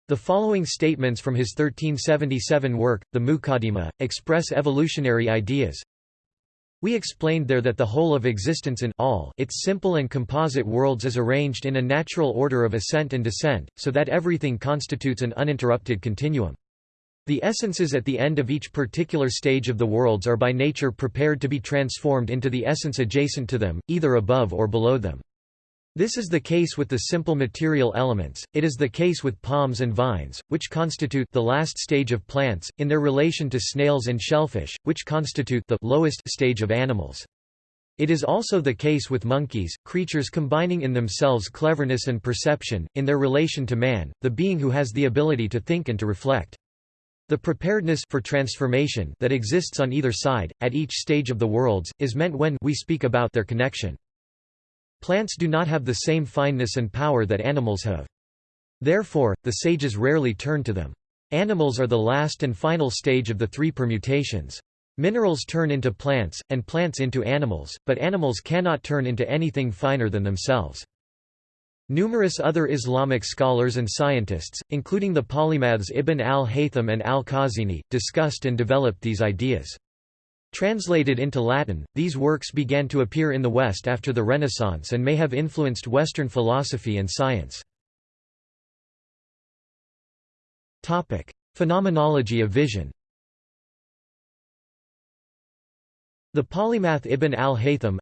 The following statements from his 1377 work, the Muqaddimah, express evolutionary ideas. We explained there that the whole of existence in all its simple and composite worlds is arranged in a natural order of ascent and descent, so that everything constitutes an uninterrupted continuum. The essences at the end of each particular stage of the worlds are by nature prepared to be transformed into the essence adjacent to them, either above or below them. This is the case with the simple material elements, it is the case with palms and vines, which constitute the last stage of plants, in their relation to snails and shellfish, which constitute the lowest stage of animals. It is also the case with monkeys, creatures combining in themselves cleverness and perception, in their relation to man, the being who has the ability to think and to reflect. The preparedness for transformation that exists on either side, at each stage of the worlds, is meant when we speak about their connection. Plants do not have the same fineness and power that animals have. Therefore, the sages rarely turn to them. Animals are the last and final stage of the three permutations. Minerals turn into plants, and plants into animals, but animals cannot turn into anything finer than themselves. Numerous other Islamic scholars and scientists, including the polymaths Ibn al-Haytham and al-Khazini, discussed and developed these ideas. Translated into Latin, these works began to appear in the West after the Renaissance and may have influenced Western philosophy and science. Phenomenology of vision The polymath Ibn al-Haytham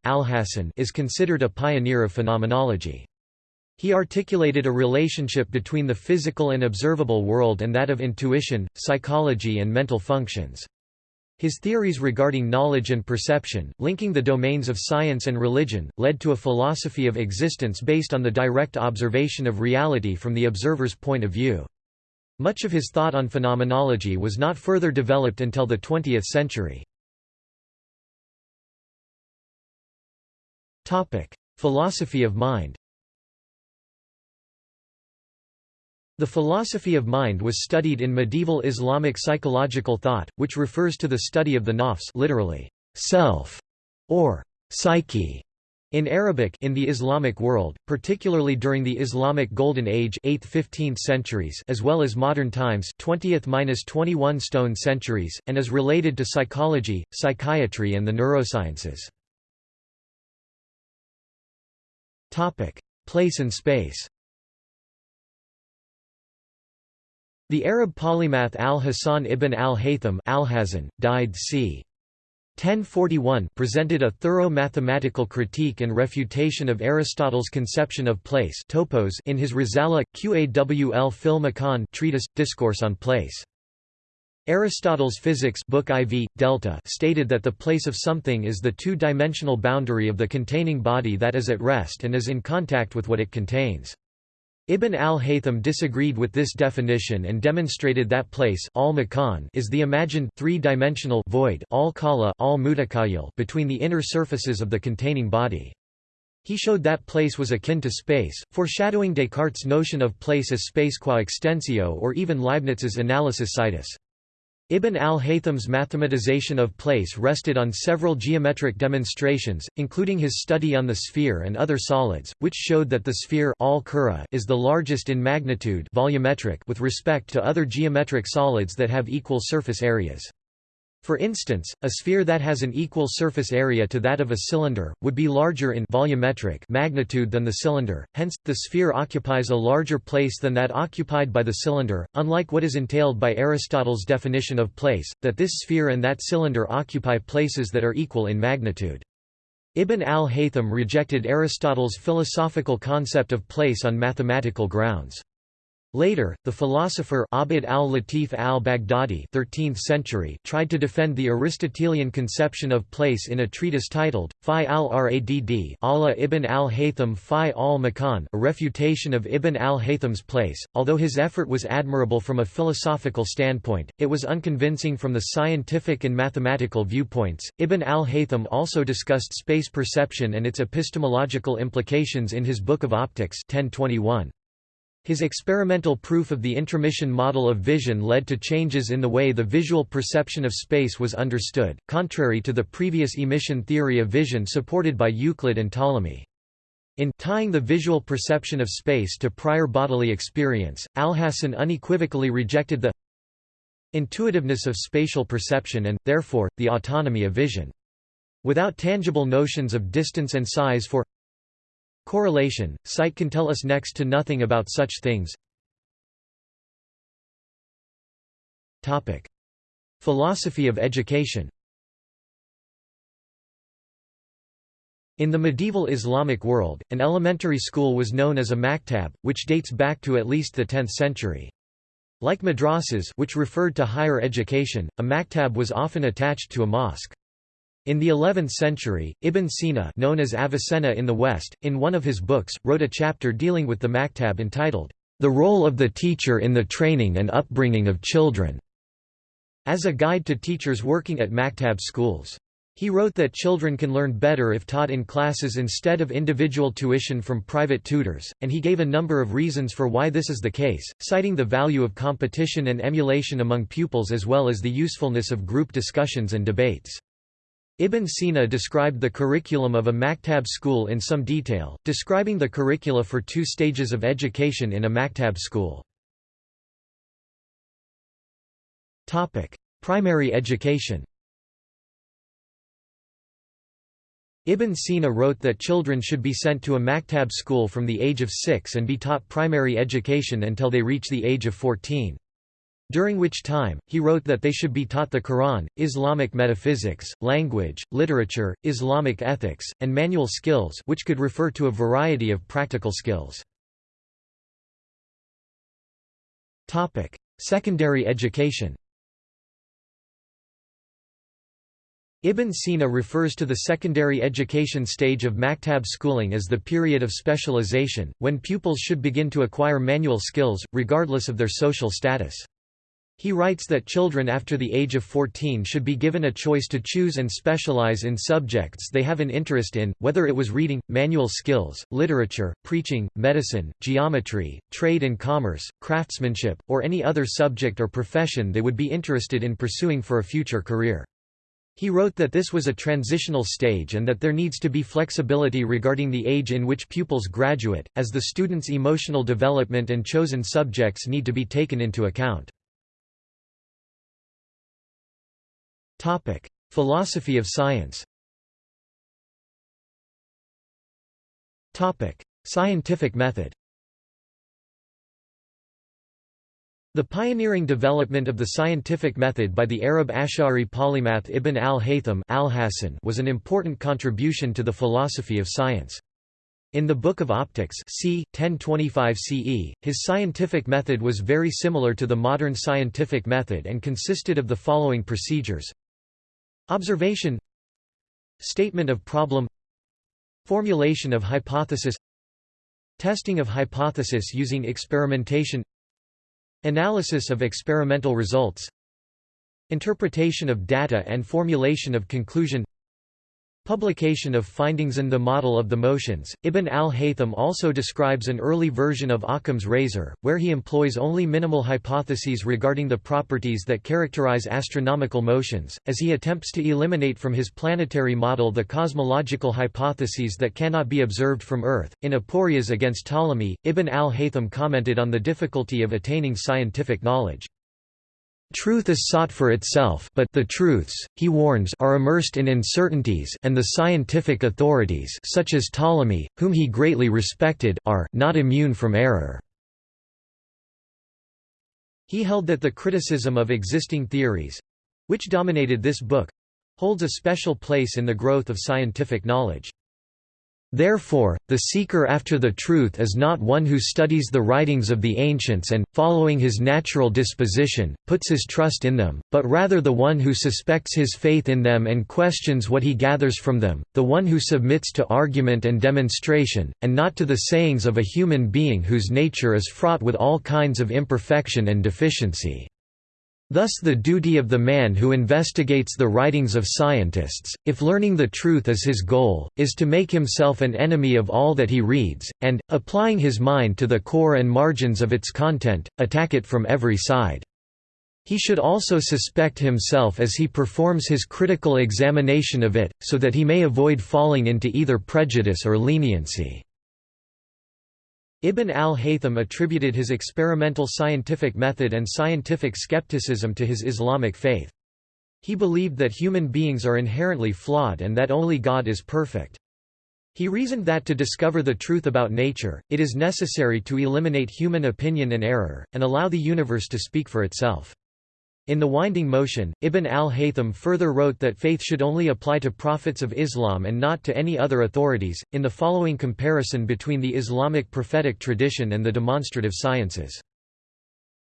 is considered a pioneer of phenomenology. He articulated a relationship between the physical and observable world and that of intuition, psychology and mental functions. His theories regarding knowledge and perception, linking the domains of science and religion, led to a philosophy of existence based on the direct observation of reality from the observer's point of view. Much of his thought on phenomenology was not further developed until the 20th century. Philosophy of mind The philosophy of mind was studied in medieval Islamic psychological thought, which refers to the study of the nafs literally, self, or psyche. In Arabic in the Islamic world, particularly during the Islamic Golden Age 8th–15th centuries as well as modern times 20th–21 stone centuries, and is related to psychology, psychiatry and the neurosciences. Place and space The Arab polymath al-Hasan ibn al-Haytham al died c. 1041 presented a thorough mathematical critique and refutation of Aristotle's conception of place topos in his Risala, Qawl fil Makan treatise, Discourse on Place. Aristotle's Physics Book IV, Delta stated that the place of something is the two-dimensional boundary of the containing body that is at rest and is in contact with what it contains. Ibn al-Haytham disagreed with this definition and demonstrated that place al is the imagined three-dimensional void al al between the inner surfaces of the containing body. He showed that place was akin to space, foreshadowing Descartes' notion of place as space qua extensio or even Leibniz's analysis situs. Ibn al-Haytham's mathematization of place rested on several geometric demonstrations, including his study on the sphere and other solids, which showed that the sphere al is the largest in magnitude volumetric with respect to other geometric solids that have equal surface areas. For instance, a sphere that has an equal surface area to that of a cylinder, would be larger in volumetric magnitude than the cylinder, hence, the sphere occupies a larger place than that occupied by the cylinder, unlike what is entailed by Aristotle's definition of place, that this sphere and that cylinder occupy places that are equal in magnitude. Ibn al-Haytham rejected Aristotle's philosophical concept of place on mathematical grounds. Later, the philosopher Abd al-Latif al-Baghdadi tried to defend the Aristotelian conception of place in a treatise titled, Fi al-Radd Allah ibn al-Haytham Fi al-Makan a refutation of Ibn al-Haytham's place. Although his effort was admirable from a philosophical standpoint, it was unconvincing from the scientific and mathematical viewpoints. Ibn al-Haytham also discussed space perception and its epistemological implications in his Book of Optics 1021. His experimental proof of the intromission model of vision led to changes in the way the visual perception of space was understood, contrary to the previous emission theory of vision supported by Euclid and Ptolemy. In tying the visual perception of space to prior bodily experience, Alhazen unequivocally rejected the intuitiveness of spatial perception and, therefore, the autonomy of vision. Without tangible notions of distance and size for Correlation, sight can tell us next to nothing about such things. Philosophy of education In the medieval Islamic world, an elementary school was known as a maktab, which dates back to at least the 10th century. Like madrasas which referred to higher education, a maktab was often attached to a mosque. In the 11th century, Ibn Sina known as Avicenna in the West, in one of his books, wrote a chapter dealing with the maktab entitled, The Role of the Teacher in the Training and Upbringing of Children, as a guide to teachers working at maktab schools. He wrote that children can learn better if taught in classes instead of individual tuition from private tutors, and he gave a number of reasons for why this is the case, citing the value of competition and emulation among pupils as well as the usefulness of group discussions and debates. Ibn Sina described the curriculum of a maktab school in some detail, describing the curricula for two stages of education in a maktab school. Primary education Ibn Sina wrote that children should be sent to a maktab school from the age of six and be taught primary education until they reach the age of 14 during which time, he wrote that they should be taught the Quran, Islamic metaphysics, language, literature, Islamic ethics, and manual skills which could refer to a variety of practical skills. Secondary education Ibn Sina refers to the secondary education stage of maktab schooling as the period of specialization, when pupils should begin to acquire manual skills, regardless of their social status. He writes that children after the age of 14 should be given a choice to choose and specialize in subjects they have an interest in, whether it was reading, manual skills, literature, preaching, medicine, geometry, trade and commerce, craftsmanship, or any other subject or profession they would be interested in pursuing for a future career. He wrote that this was a transitional stage and that there needs to be flexibility regarding the age in which pupils graduate, as the student's emotional development and chosen subjects need to be taken into account. Philosophy of science. Topic: Scientific method. The pioneering development of the scientific method by the Arab Ash'ari polymath Ibn al-Haytham al was an important contribution to the philosophy of science. In the Book of Optics c. 1025 CE, his scientific method was very similar to the modern scientific method and consisted of the following procedures Observation. Statement of problem. Formulation of hypothesis. Testing of hypothesis using experimentation. Analysis of experimental results. Interpretation of data and formulation of conclusion Publication of findings and the model of the motions. Ibn al-Haytham also describes an early version of Occam's razor, where he employs only minimal hypotheses regarding the properties that characterize astronomical motions, as he attempts to eliminate from his planetary model the cosmological hypotheses that cannot be observed from Earth. In Aporias against Ptolemy, Ibn al-Haytham commented on the difficulty of attaining scientific knowledge. Truth is sought for itself but the truths, he warns are immersed in uncertainties and the scientific authorities such as Ptolemy, whom he greatly respected are not immune from error. He held that the criticism of existing theories—which dominated this book—holds a special place in the growth of scientific knowledge. Therefore, the seeker after the truth is not one who studies the writings of the ancients and, following his natural disposition, puts his trust in them, but rather the one who suspects his faith in them and questions what he gathers from them, the one who submits to argument and demonstration, and not to the sayings of a human being whose nature is fraught with all kinds of imperfection and deficiency. Thus the duty of the man who investigates the writings of scientists, if learning the truth is his goal, is to make himself an enemy of all that he reads, and, applying his mind to the core and margins of its content, attack it from every side. He should also suspect himself as he performs his critical examination of it, so that he may avoid falling into either prejudice or leniency. Ibn al-Haytham attributed his experimental scientific method and scientific skepticism to his Islamic faith. He believed that human beings are inherently flawed and that only God is perfect. He reasoned that to discover the truth about nature, it is necessary to eliminate human opinion and error, and allow the universe to speak for itself. In The Winding Motion, Ibn al-Haytham further wrote that faith should only apply to prophets of Islam and not to any other authorities, in the following comparison between the Islamic prophetic tradition and the demonstrative sciences.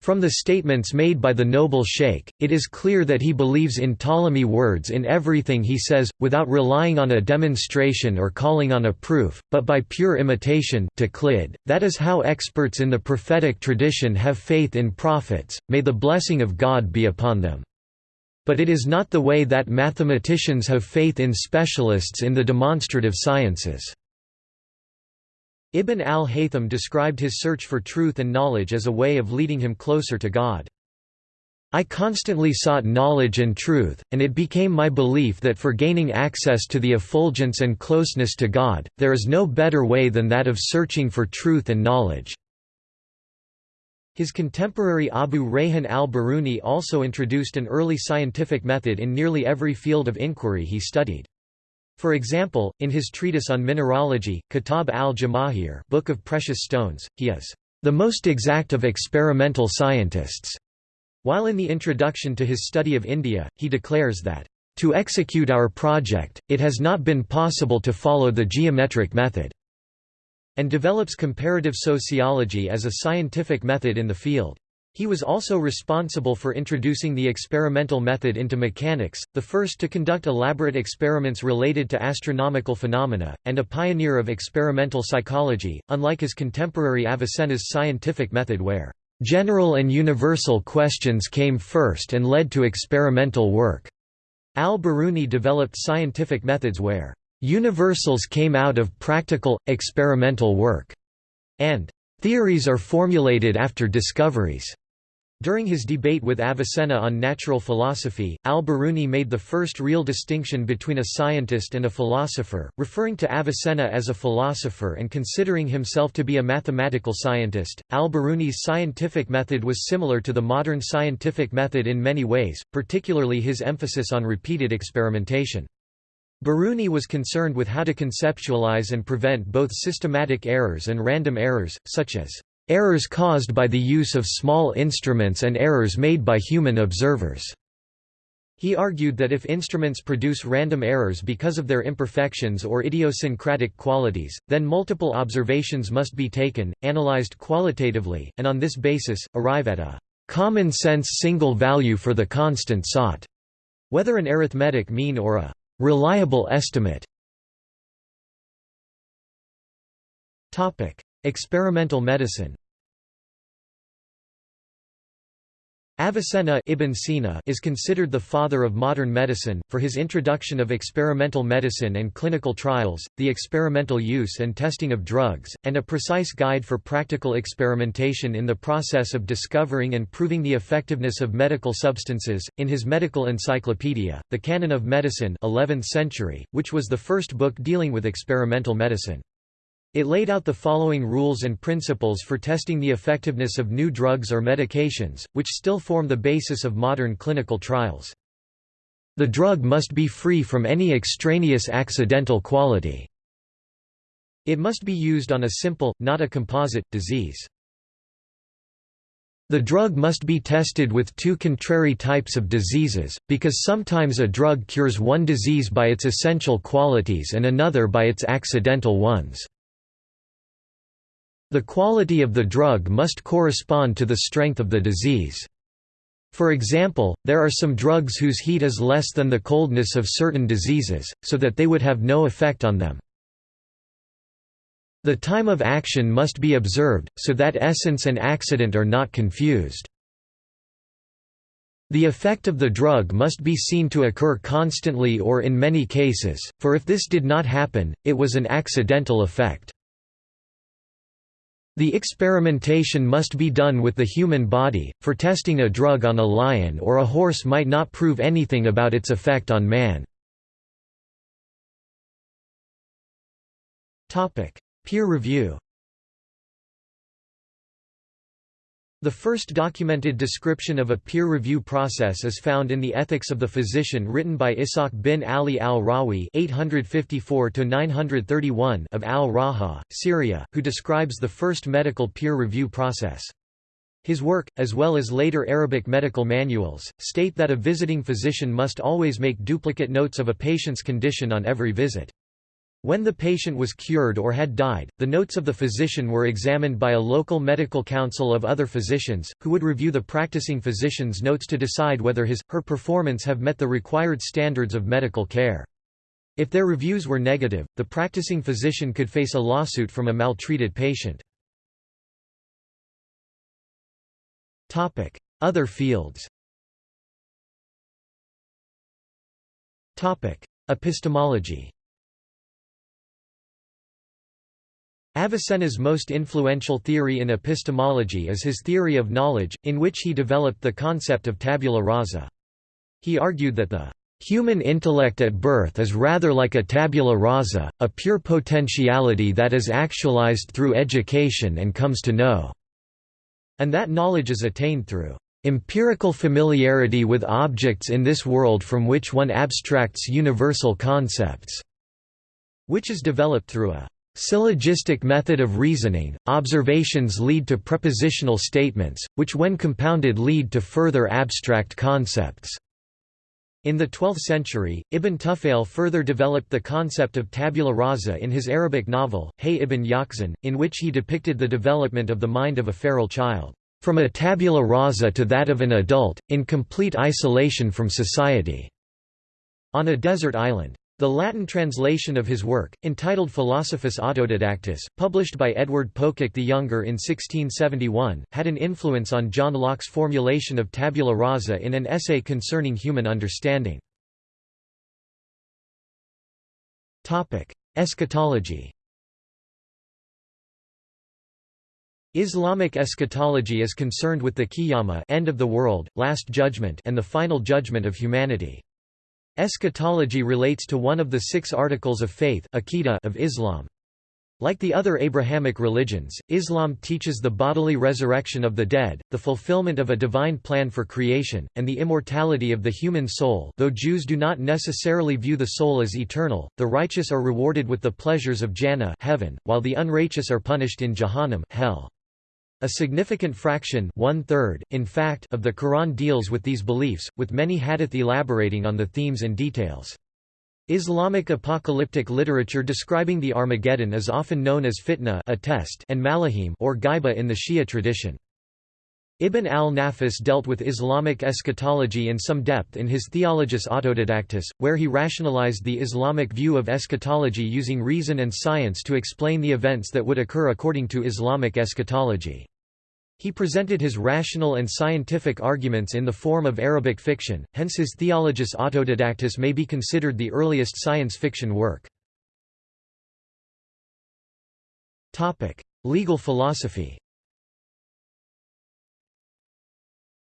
From the statements made by the noble sheikh, it is clear that he believes in Ptolemy words in everything he says, without relying on a demonstration or calling on a proof, but by pure imitation taqlid. that is how experts in the prophetic tradition have faith in prophets, may the blessing of God be upon them. But it is not the way that mathematicians have faith in specialists in the demonstrative sciences. Ibn al-Haytham described his search for truth and knowledge as a way of leading him closer to God. I constantly sought knowledge and truth, and it became my belief that for gaining access to the effulgence and closeness to God, there is no better way than that of searching for truth and knowledge." His contemporary Abu Rayhan al-Biruni also introduced an early scientific method in nearly every field of inquiry he studied. For example, in his treatise on mineralogy, Kitab al-Jamahir Book of Precious Stones, he is the most exact of experimental scientists. While in the introduction to his study of India, he declares that, "...to execute our project, it has not been possible to follow the geometric method," and develops comparative sociology as a scientific method in the field. He was also responsible for introducing the experimental method into mechanics, the first to conduct elaborate experiments related to astronomical phenomena, and a pioneer of experimental psychology, unlike his contemporary Avicenna's scientific method where general and universal questions came first and led to experimental work. Al-Biruni developed scientific methods where universals came out of practical, experimental work, and theories are formulated after discoveries. During his debate with Avicenna on natural philosophy, al-Biruni made the first real distinction between a scientist and a philosopher, referring to Avicenna as a philosopher and considering himself to be a mathematical scientist. Al-Biruni's scientific method was similar to the modern scientific method in many ways, particularly his emphasis on repeated experimentation. Biruni was concerned with how to conceptualize and prevent both systematic errors and random errors, such as errors caused by the use of small instruments and errors made by human observers. He argued that if instruments produce random errors because of their imperfections or idiosyncratic qualities, then multiple observations must be taken, analyzed qualitatively, and on this basis, arrive at a common-sense single value for the constant sought, whether an arithmetic mean or a reliable estimate. Experimental medicine Avicenna Ibn Sina is considered the father of modern medicine, for his introduction of experimental medicine and clinical trials, the experimental use and testing of drugs, and a precise guide for practical experimentation in the process of discovering and proving the effectiveness of medical substances. In his medical encyclopedia, The Canon of Medicine 11th century, which was the first book dealing with experimental medicine. It laid out the following rules and principles for testing the effectiveness of new drugs or medications, which still form the basis of modern clinical trials. The drug must be free from any extraneous accidental quality. It must be used on a simple, not a composite, disease. The drug must be tested with two contrary types of diseases, because sometimes a drug cures one disease by its essential qualities and another by its accidental ones. The quality of the drug must correspond to the strength of the disease. For example, there are some drugs whose heat is less than the coldness of certain diseases, so that they would have no effect on them. The time of action must be observed, so that essence and accident are not confused. The effect of the drug must be seen to occur constantly or in many cases, for if this did not happen, it was an accidental effect. The experimentation must be done with the human body, for testing a drug on a lion or a horse might not prove anything about its effect on man. Peer review The first documented description of a peer review process is found in the Ethics of the Physician written by Ishaq bin Ali al-Rawi of al-Raha, Syria, who describes the first medical peer review process. His work, as well as later Arabic medical manuals, state that a visiting physician must always make duplicate notes of a patient's condition on every visit. When the patient was cured or had died, the notes of the physician were examined by a local medical council of other physicians, who would review the practicing physician's notes to decide whether his, her performance have met the required standards of medical care. If their reviews were negative, the practicing physician could face a lawsuit from a maltreated patient. Other fields Epistemology Avicenna's most influential theory in epistemology is his theory of knowledge, in which he developed the concept of tabula rasa. He argued that the human intellect at birth is rather like a tabula rasa, a pure potentiality that is actualized through education and comes to know, and that knowledge is attained through empirical familiarity with objects in this world from which one abstracts universal concepts, which is developed through a Syllogistic method of reasoning, observations lead to propositional statements, which when compounded lead to further abstract concepts. In the 12th century, Ibn Tufayl further developed the concept of tabula rasa in his Arabic novel, Hay ibn Yaqzan, in which he depicted the development of the mind of a feral child, from a tabula rasa to that of an adult, in complete isolation from society, on a desert island. The Latin translation of his work, entitled Philosophus Autodidactus, published by Edward Pococke the Younger in 1671, had an influence on John Locke's formulation of tabula rasa in an essay concerning human understanding. Eschatology Islamic eschatology is concerned with the qiyamah end of the world, last judgment and the final judgment of humanity. Eschatology relates to one of the six articles of faith of Islam. Like the other Abrahamic religions, Islam teaches the bodily resurrection of the dead, the fulfillment of a divine plan for creation, and the immortality of the human soul though Jews do not necessarily view the soul as eternal, the righteous are rewarded with the pleasures of Jannah heaven, while the unrighteous are punished in Jahannam hell. A significant fraction one-third, in fact, of the Quran deals with these beliefs, with many hadith elaborating on the themes and details. Islamic apocalyptic literature describing the Armageddon is often known as fitna a test and malahim or gaiba in the Shia tradition. Ibn al-Nafis dealt with Islamic eschatology in some depth in his Theologus Autodidactus, where he rationalized the Islamic view of eschatology using reason and science to explain the events that would occur according to Islamic eschatology. He presented his rational and scientific arguments in the form of Arabic fiction, hence his Theologus Autodidactus may be considered the earliest science fiction work. Legal philosophy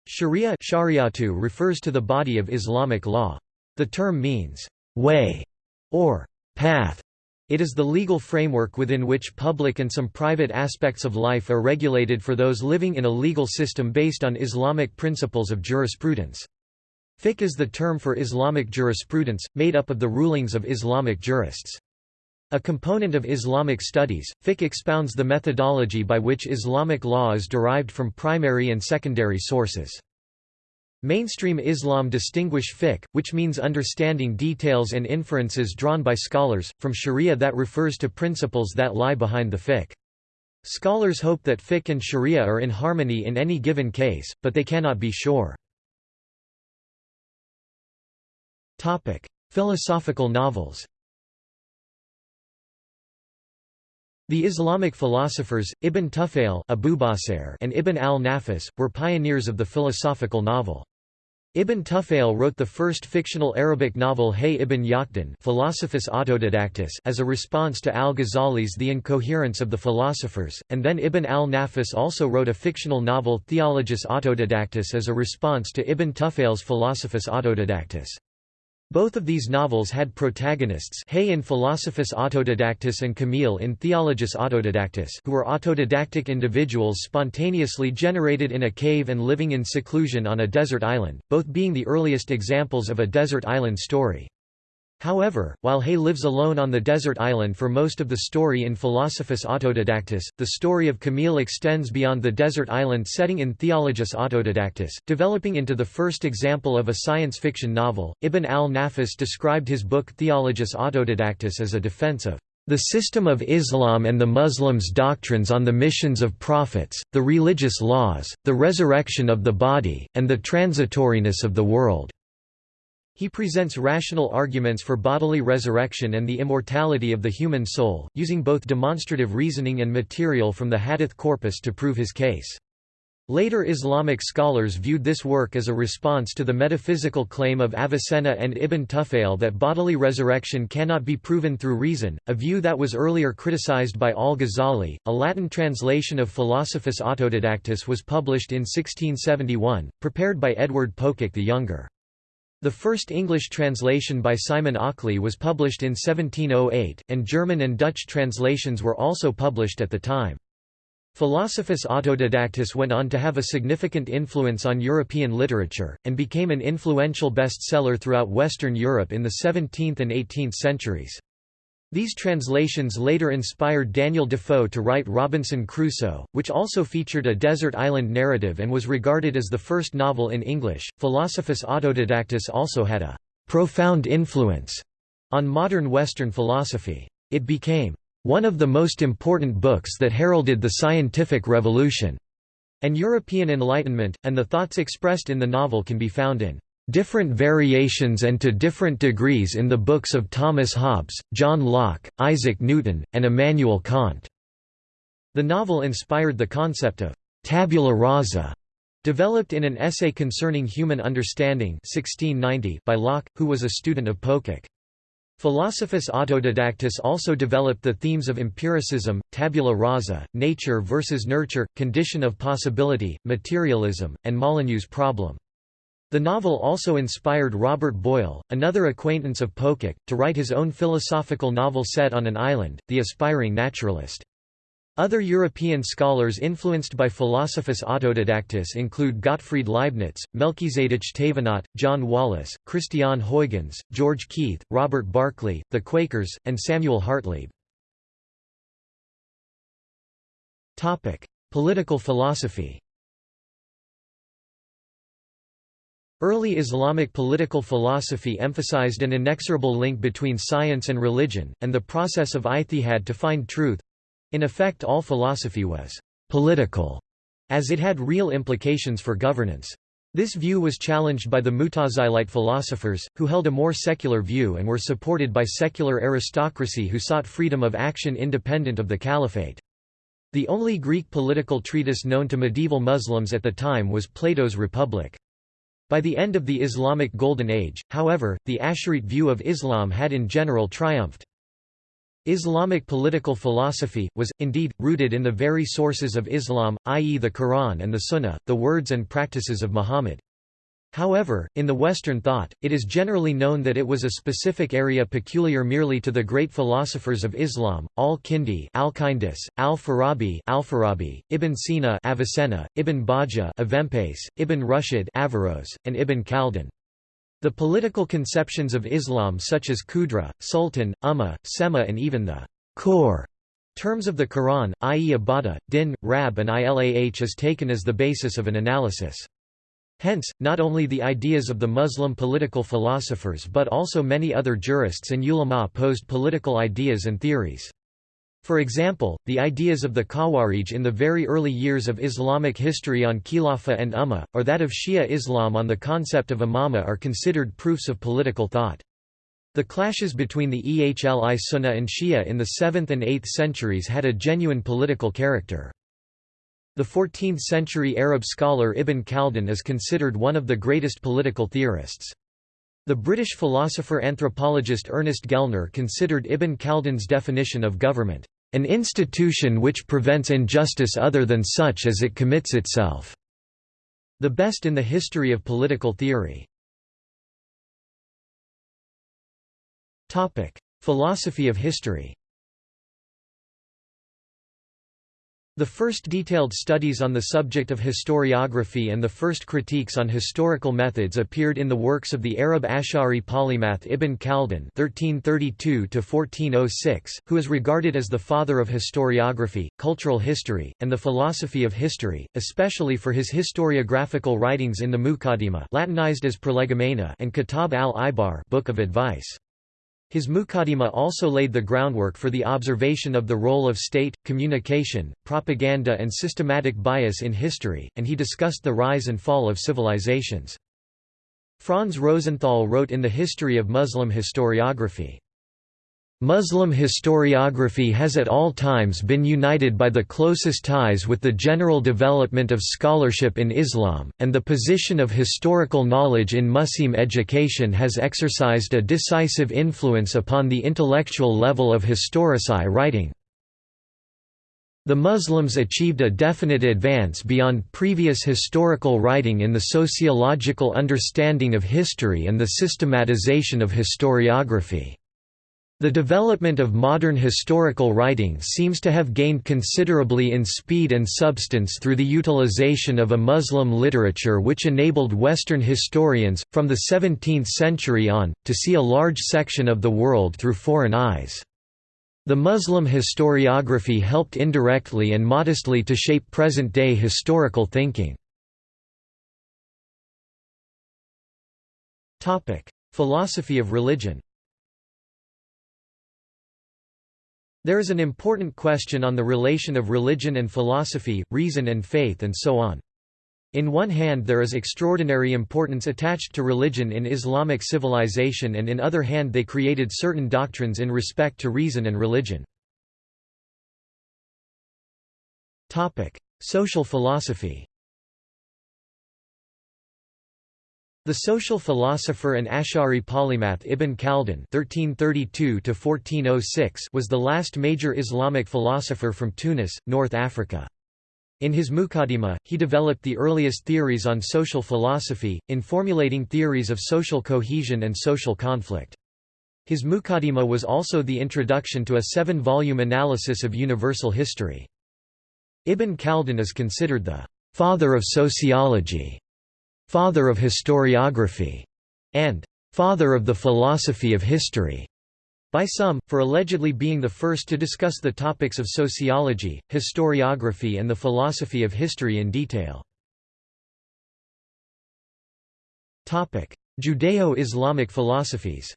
Sharia shariatu refers to the body of Islamic law. The term means, way, or path, it is the legal framework within which public and some private aspects of life are regulated for those living in a legal system based on Islamic principles of jurisprudence. Fiqh is the term for Islamic jurisprudence, made up of the rulings of Islamic jurists. A component of Islamic studies, fiqh expounds the methodology by which Islamic law is derived from primary and secondary sources. Mainstream Islam distinguish fiqh, which means understanding details and inferences drawn by scholars, from sharia that refers to principles that lie behind the fiqh. Scholars hope that fiqh and sharia are in harmony in any given case, but they cannot be sure. Philosophical novels The Islamic philosophers, Ibn Tufayl and Ibn al-Nafis, were pioneers of the philosophical novel. Ibn Tufayl wrote the first fictional Arabic novel Hay ibn Yaqdan Philosophus Autodidactus as a response to al-Ghazali's The Incoherence of the Philosophers, and then Ibn al-Nafis also wrote a fictional novel Theologus Autodidactus as a response to Ibn Tufayl's Philosophus Autodidactus. Both of these novels had protagonists Hay in Philosophus Autodidactus and Kamil in Theologus Autodidactus who were autodidactic individuals spontaneously generated in a cave and living in seclusion on a desert island, both being the earliest examples of a desert island story. However, while Hay lives alone on the desert island for most of the story in Philosophus Autodidactus, the story of Kamil extends beyond the desert island setting in Theologus Autodidactus, developing into the first example of a science fiction novel. Ibn al-Nafis described his book Theologus Autodidactus as a defense of the system of Islam and the Muslims' doctrines on the missions of prophets, the religious laws, the resurrection of the body, and the transitoriness of the world. He presents rational arguments for bodily resurrection and the immortality of the human soul, using both demonstrative reasoning and material from the hadith corpus to prove his case. Later Islamic scholars viewed this work as a response to the metaphysical claim of Avicenna and Ibn Tufayl that bodily resurrection cannot be proven through reason, a view that was earlier criticized by al-Ghazali. A Latin translation of Philosophus Autodidactus was published in 1671, prepared by Edward Pococke the Younger. The first English translation by Simon Ockley was published in 1708, and German and Dutch translations were also published at the time. Philosophus Autodidactus went on to have a significant influence on European literature, and became an influential bestseller throughout Western Europe in the 17th and 18th centuries. These translations later inspired Daniel Defoe to write Robinson Crusoe, which also featured a desert island narrative and was regarded as the first novel in English. Philosophus Autodidactus also had a profound influence on modern Western philosophy. It became one of the most important books that heralded the scientific revolution and European Enlightenment, and the thoughts expressed in the novel can be found in different variations and to different degrees in the books of Thomas Hobbes, John Locke, Isaac Newton, and Immanuel Kant. The novel inspired the concept of tabula rasa, developed in an essay concerning human understanding 1690 by Locke, who was a student of Pococke. Philosophus Autodidactus also developed the themes of empiricism, tabula rasa, nature versus nurture, condition of possibility, materialism, and Molyneux's problem. The novel also inspired Robert Boyle, another acquaintance of Pococke, to write his own philosophical novel set on an island, The Aspiring Naturalist. Other European scholars influenced by Philosophus Autodidactus include Gottfried Leibniz, Melchizedek Thévenot, John Wallis, Christian Huygens, George Keith, Robert Barclay, the Quakers, and Samuel Hartlib. Political philosophy Early Islamic political philosophy emphasized an inexorable link between science and religion, and the process of ijtihad to find truth. In effect all philosophy was «political», as it had real implications for governance. This view was challenged by the Mutazilite philosophers, who held a more secular view and were supported by secular aristocracy who sought freedom of action independent of the caliphate. The only Greek political treatise known to medieval Muslims at the time was Plato's Republic. By the end of the Islamic Golden Age, however, the Asharite view of Islam had in general triumphed. Islamic political philosophy, was, indeed, rooted in the very sources of Islam, i.e. the Quran and the Sunnah, the words and practices of Muhammad. However, in the Western thought, it is generally known that it was a specific area peculiar merely to the great philosophers of Islam, al-Kindi al-Kindis, al-Farabi al-Farabi, Ibn Sina Avicenna, Ibn Bajjah Ibn Rushd Averroes, and Ibn Khaldun. The political conceptions of Islam such as Qudra, Sultan, Ummah, Sema and even the core terms of the Quran, i.e. Ibadah, Din, Rab and Ilah is taken as the basis of an analysis. Hence, not only the ideas of the Muslim political philosophers but also many other jurists and ulama posed political ideas and theories. For example, the ideas of the Khawarij in the very early years of Islamic history on Khilafah and Ummah, or that of Shia Islam on the concept of imamah are considered proofs of political thought. The clashes between the Ehli Sunnah and Shia in the 7th and 8th centuries had a genuine political character. The 14th-century Arab scholar Ibn Khaldun is considered one of the greatest political theorists. The British philosopher-anthropologist Ernest Gellner considered Ibn Khaldun's definition of government, "...an institution which prevents injustice other than such as it commits itself." The best in the history of political theory. Philosophy of history The first detailed studies on the subject of historiography and the first critiques on historical methods appeared in the works of the Arab Ash'ari polymath Ibn Khaldun (1332–1406), who is regarded as the father of historiography, cultural history, and the philosophy of history, especially for his historiographical writings in the Muqaddimah (Latinized as Prolegomena) and Kitab al-Ibar, Book of Advice. His Muqaddimah also laid the groundwork for the observation of the role of state, communication, propaganda and systematic bias in history, and he discussed the rise and fall of civilizations. Franz Rosenthal wrote in The History of Muslim Historiography, Muslim historiography has at all times been united by the closest ties with the general development of scholarship in Islam, and the position of historical knowledge in Muslim education has exercised a decisive influence upon the intellectual level of historici writing. The Muslims achieved a definite advance beyond previous historical writing in the sociological understanding of history and the systematization of historiography. The development of modern historical writing seems to have gained considerably in speed and substance through the utilization of a Muslim literature which enabled Western historians, from the 17th century on, to see a large section of the world through foreign eyes. The Muslim historiography helped indirectly and modestly to shape present-day historical thinking. Philosophy of religion There is an important question on the relation of religion and philosophy, reason and faith and so on. In one hand there is extraordinary importance attached to religion in Islamic civilization and in other hand they created certain doctrines in respect to reason and religion. Social philosophy The social philosopher and Ash'ari polymath Ibn Khaldun (1332–1406) was the last major Islamic philosopher from Tunis, North Africa. In his Muqaddimah, he developed the earliest theories on social philosophy, in formulating theories of social cohesion and social conflict. His Muqaddimah was also the introduction to a seven-volume analysis of universal history. Ibn Khaldun is considered the father of sociology father of historiography, and father of the philosophy of history. by some, for allegedly being the first to discuss the topics of sociology, historiography and the philosophy of history in detail. Judeo-Islamic philosophies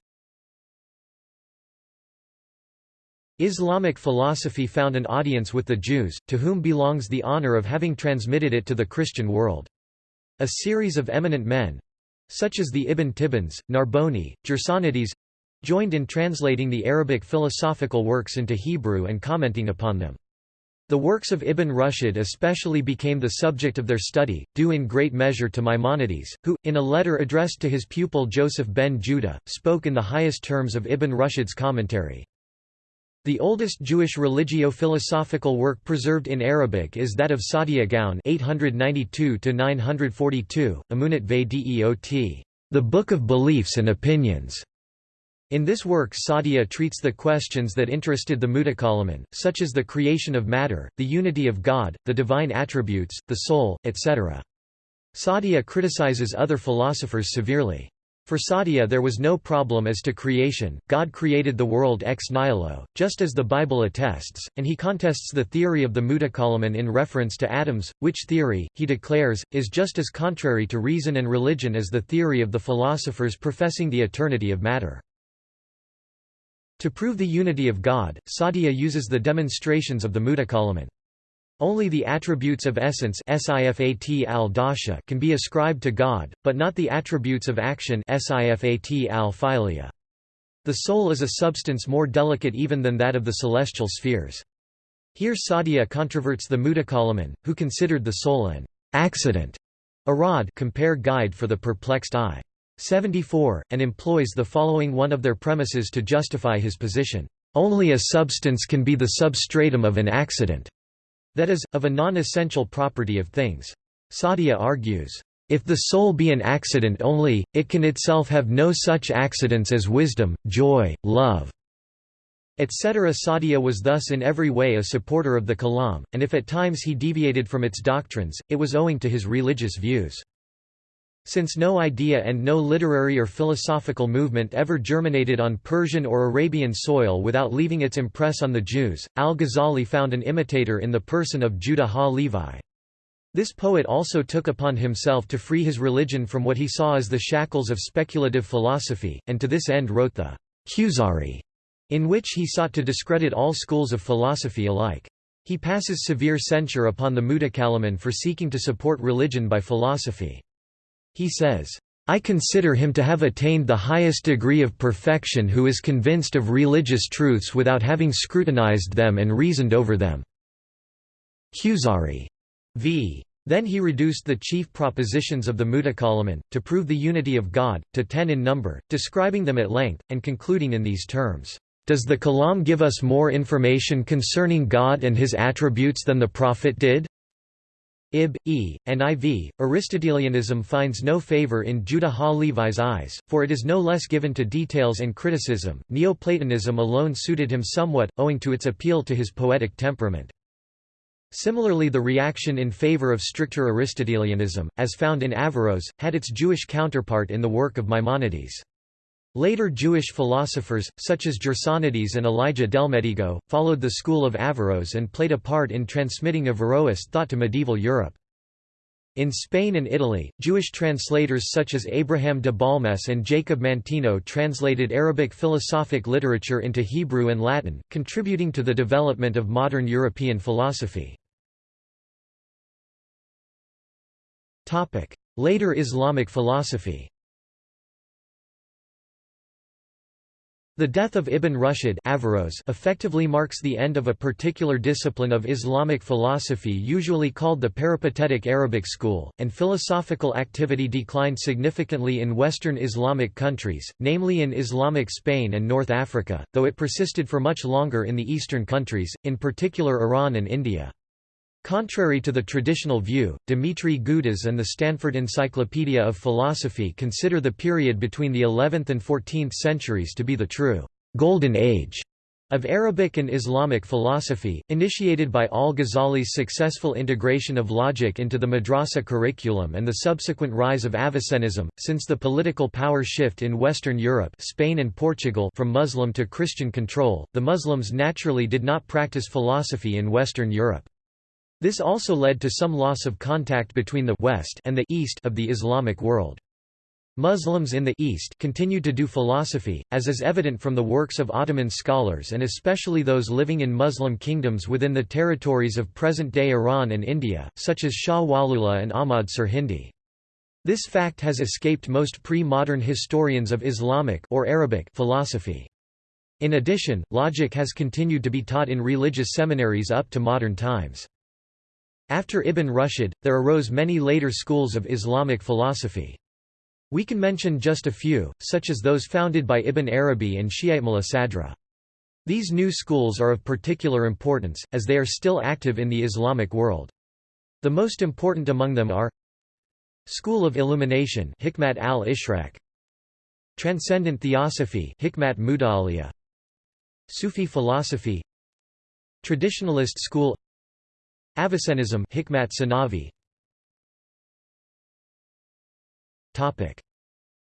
Islamic philosophy found an audience with the Jews, to whom belongs the honor of having transmitted it to the Christian world. A series of eminent men—such as the Ibn Tibbons, Narboni, Gersonides, joined in translating the Arabic philosophical works into Hebrew and commenting upon them. The works of Ibn Rushd especially became the subject of their study, due in great measure to Maimonides, who, in a letter addressed to his pupil Joseph ben Judah, spoke in the highest terms of Ibn Rushd's commentary. The oldest Jewish religio-philosophical work preserved in Arabic is that of Saadia Gaon 892–942, Amunat ve Deot, the Book of Beliefs and Opinions. In this work Saadia treats the questions that interested the Mutakallimun, such as the creation of matter, the unity of God, the divine attributes, the soul, etc. Saadia criticizes other philosophers severely. For Saadia there was no problem as to creation, God created the world ex nihilo, just as the Bible attests, and he contests the theory of the Mutakallimun in reference to atoms, which theory, he declares, is just as contrary to reason and religion as the theory of the philosophers professing the eternity of matter. To prove the unity of God, Saadia uses the demonstrations of the Mutakallimun. Only the attributes of essence can be ascribed to God, but not the attributes of action The soul is a substance more delicate even than that of the celestial spheres. Here Saadia controverts the Mutakallimun, who considered the soul an accident, a rod compare guide for the perplexed eye. 74, and employs the following one of their premises to justify his position. Only a substance can be the substratum of an accident, that is, of a non-essential property of things. Saadia argues, if the soul be an accident only, it can itself have no such accidents as wisdom, joy, love, etc. Saadia was thus in every way a supporter of the Kalam, and if at times he deviated from its doctrines, it was owing to his religious views. Since no idea and no literary or philosophical movement ever germinated on Persian or Arabian soil without leaving its impress on the Jews, al-Ghazali found an imitator in the person of Judah ha-Levi. This poet also took upon himself to free his religion from what he saw as the shackles of speculative philosophy, and to this end wrote the Kuzari, in which he sought to discredit all schools of philosophy alike. He passes severe censure upon the Mutakallimun for seeking to support religion by philosophy. He says, I consider him to have attained the highest degree of perfection who is convinced of religious truths without having scrutinized them and reasoned over them." Kuzari v. Then he reduced the chief propositions of the Mutakallimun, to prove the unity of God, to ten in number, describing them at length, and concluding in these terms, "...does the Kalam give us more information concerning God and his attributes than the Prophet did? Ib, E, and IV, Aristotelianism finds no favor in Judah ha-Levi's eyes, for it is no less given to details and criticism. Neoplatonism alone suited him somewhat, owing to its appeal to his poetic temperament. Similarly the reaction in favor of stricter Aristotelianism, as found in Averroes, had its Jewish counterpart in the work of Maimonides. Later Jewish philosophers, such as Gersonides and Elijah Delmedigo, followed the school of Averroes and played a part in transmitting Averroist thought to medieval Europe. In Spain and Italy, Jewish translators such as Abraham de Balmes and Jacob Mantino translated Arabic philosophic literature into Hebrew and Latin, contributing to the development of modern European philosophy. Later Islamic philosophy The death of Ibn Rushd Averroes effectively marks the end of a particular discipline of Islamic philosophy usually called the peripatetic Arabic school, and philosophical activity declined significantly in Western Islamic countries, namely in Islamic Spain and North Africa, though it persisted for much longer in the eastern countries, in particular Iran and India. Contrary to the traditional view, Dimitri Gutas and the Stanford Encyclopedia of Philosophy consider the period between the 11th and 14th centuries to be the true «golden age» Of Arabic and Islamic philosophy, initiated by al-Ghazali's successful integration of logic into the madrasa curriculum and the subsequent rise of Avicennism, since the political power shift in Western Europe Spain and Portugal from Muslim to Christian control, the Muslims naturally did not practice philosophy in Western Europe. This also led to some loss of contact between the West and the East of the Islamic world. Muslims in the East continued to do philosophy, as is evident from the works of Ottoman scholars and especially those living in Muslim kingdoms within the territories of present-day Iran and India, such as Shah Waliullah and Ahmad Sirhindi. This fact has escaped most pre-modern historians of Islamic or Arabic philosophy. In addition, logic has continued to be taught in religious seminaries up to modern times. After Ibn Rushd, there arose many later schools of Islamic philosophy. We can mention just a few, such as those founded by Ibn Arabi and Shi'ite Mulla Sadra. These new schools are of particular importance, as they are still active in the Islamic world. The most important among them are School of Illumination Hikmat al-Ishraq Transcendent Theosophy Hikmat Sufi philosophy Traditionalist school Avicennism Hikmat Sanavi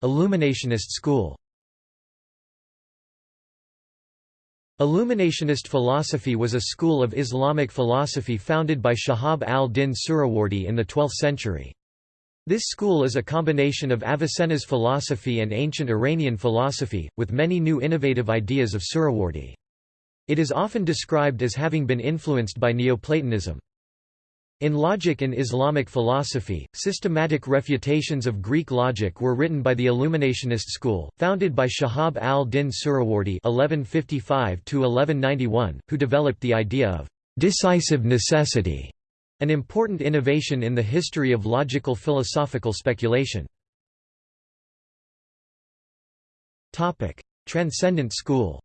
Illuminationist school Illuminationist philosophy was a school of Islamic philosophy founded by Shahab al-Din Suhrawardi in the 12th century. This school is a combination of Avicenna's philosophy and ancient Iranian philosophy, with many new innovative ideas of Suhrawardi. It is often described as having been influenced by Neoplatonism. In logic and Islamic philosophy, systematic refutations of Greek logic were written by the Illuminationist school, founded by Shahab al-Din Suhrawardi (1155–1191), who developed the idea of decisive necessity, an important innovation in the history of logical philosophical speculation. Topic: Transcendent school.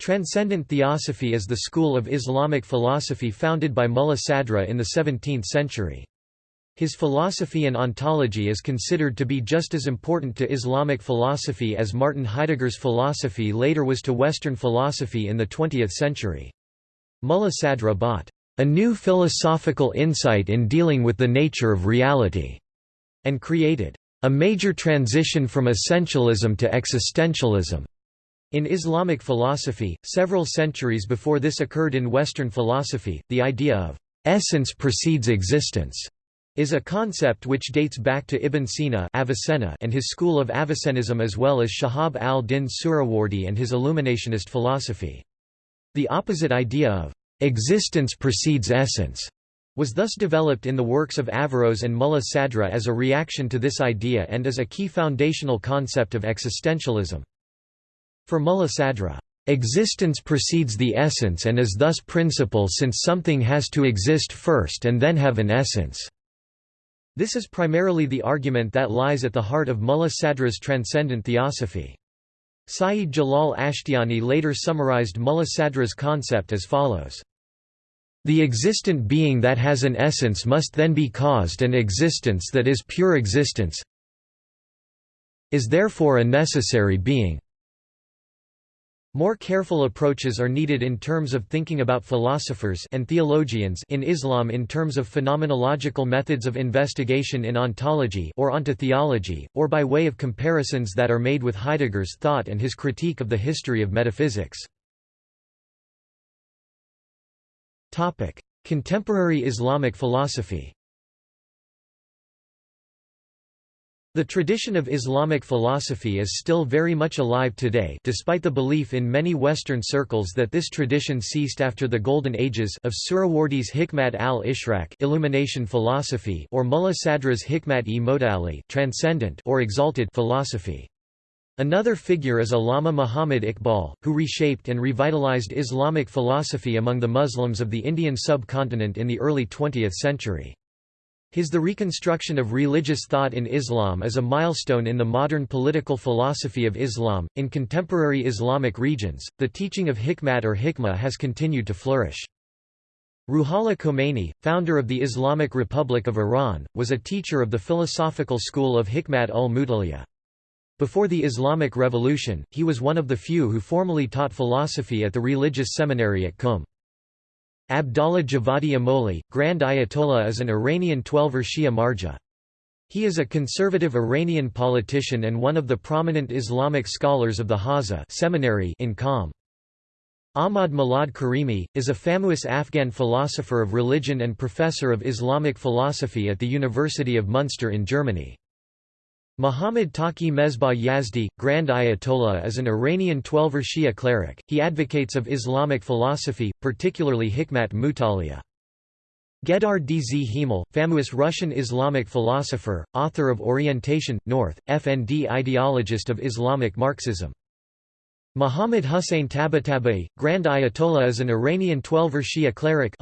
Transcendent Theosophy is the school of Islamic philosophy founded by Mulla Sadra in the 17th century. His philosophy and ontology is considered to be just as important to Islamic philosophy as Martin Heidegger's philosophy later was to Western philosophy in the 20th century. Mulla Sadra brought a new philosophical insight in dealing with the nature of reality, and created a major transition from essentialism to existentialism. In Islamic philosophy, several centuries before this occurred in Western philosophy, the idea of essence precedes existence is a concept which dates back to Ibn Sina Avicenna and his school of Avicennism as well as Shahab al-Din Suhrawardi and his Illuminationist philosophy. The opposite idea of existence precedes essence was thus developed in the works of Averroes and Mulla Sadra as a reaction to this idea and as a key foundational concept of existentialism. For Mulla Sadra, existence precedes the essence and is thus principle since something has to exist first and then have an essence. This is primarily the argument that lies at the heart of Mulla Sadra's transcendent theosophy. Sayyid Jalal Ashtiani later summarized Mulla Sadra's concept as follows. The existent being that has an essence must then be caused and existence that is pure existence is therefore a necessary being. More careful approaches are needed in terms of thinking about philosophers and theologians in Islam in terms of phenomenological methods of investigation in ontology or ontotheology, or by way of comparisons that are made with Heidegger's thought and his critique of the history of metaphysics. Contemporary Islamic philosophy The tradition of Islamic philosophy is still very much alive today despite the belief in many Western circles that this tradition ceased after the Golden Ages of Suhrawardi's Hikmat al-Ishraq illumination philosophy or Mulla Sadra's Hikmat-e transcendent or exalted philosophy. Another figure is Allama Muhammad Iqbal, who reshaped and revitalized Islamic philosophy among the Muslims of the Indian subcontinent in the early 20th century. His The Reconstruction of Religious Thought in Islam is a milestone in the modern political philosophy of Islam. In contemporary Islamic regions, the teaching of hikmat or hikmah has continued to flourish. Ruhollah Khomeini, founder of the Islamic Republic of Iran, was a teacher of the philosophical school of Hikmat ul Mutaliyah. Before the Islamic Revolution, he was one of the few who formally taught philosophy at the religious seminary at Qum. Abdallah Javadi Amoli, Grand Ayatollah is an Iranian Twelver Shia Marja. He is a conservative Iranian politician and one of the prominent Islamic scholars of the Hawza seminary in Qom. Ahmad Milad Karimi, is a famous Afghan philosopher of religion and professor of Islamic philosophy at the University of Munster in Germany. Muhammad Taqi Mesbah Yazdi, Grand Ayatollah is an Iranian Twelver Shia cleric, he advocates of Islamic philosophy, particularly Hikmat Mutaliya. Geydar Dzhemal, famous Russian Islamic philosopher, author of Orientation, North, FND ideologist of Islamic Marxism. Muhammad Hussein Tabatabai, Grand Ayatollah is an Iranian Twelver Shia cleric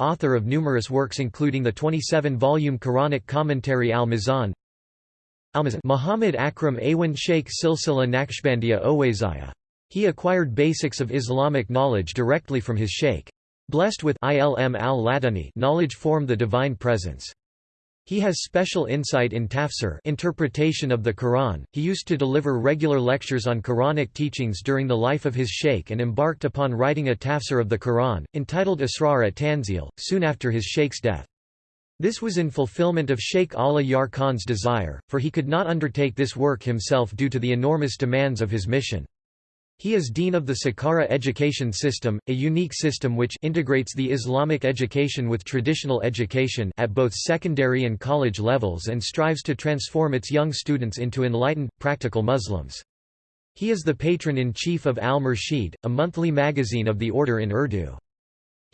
author of numerous works including the 27-volume Quranic commentary Al-Mizan, Muhammad Akram Awan Sheikh Silsila Naqshbandiya Owaisiah. He acquired basics of Islamic knowledge directly from his sheikh. Blessed with ilm al knowledge formed the divine presence. He has special insight in tafsir interpretation of the Quran. He used to deliver regular lectures on Quranic teachings during the life of his sheikh and embarked upon writing a tafsir of the Quran, entitled Asrar at Tanzil, soon after his sheikh's death. This was in fulfillment of Sheikh Allah Yar Khan's desire, for he could not undertake this work himself due to the enormous demands of his mission. He is dean of the Siqarah education system, a unique system which integrates the Islamic education with traditional education at both secondary and college levels and strives to transform its young students into enlightened, practical Muslims. He is the patron-in-chief of Al-Murshid, a monthly magazine of the order in Urdu.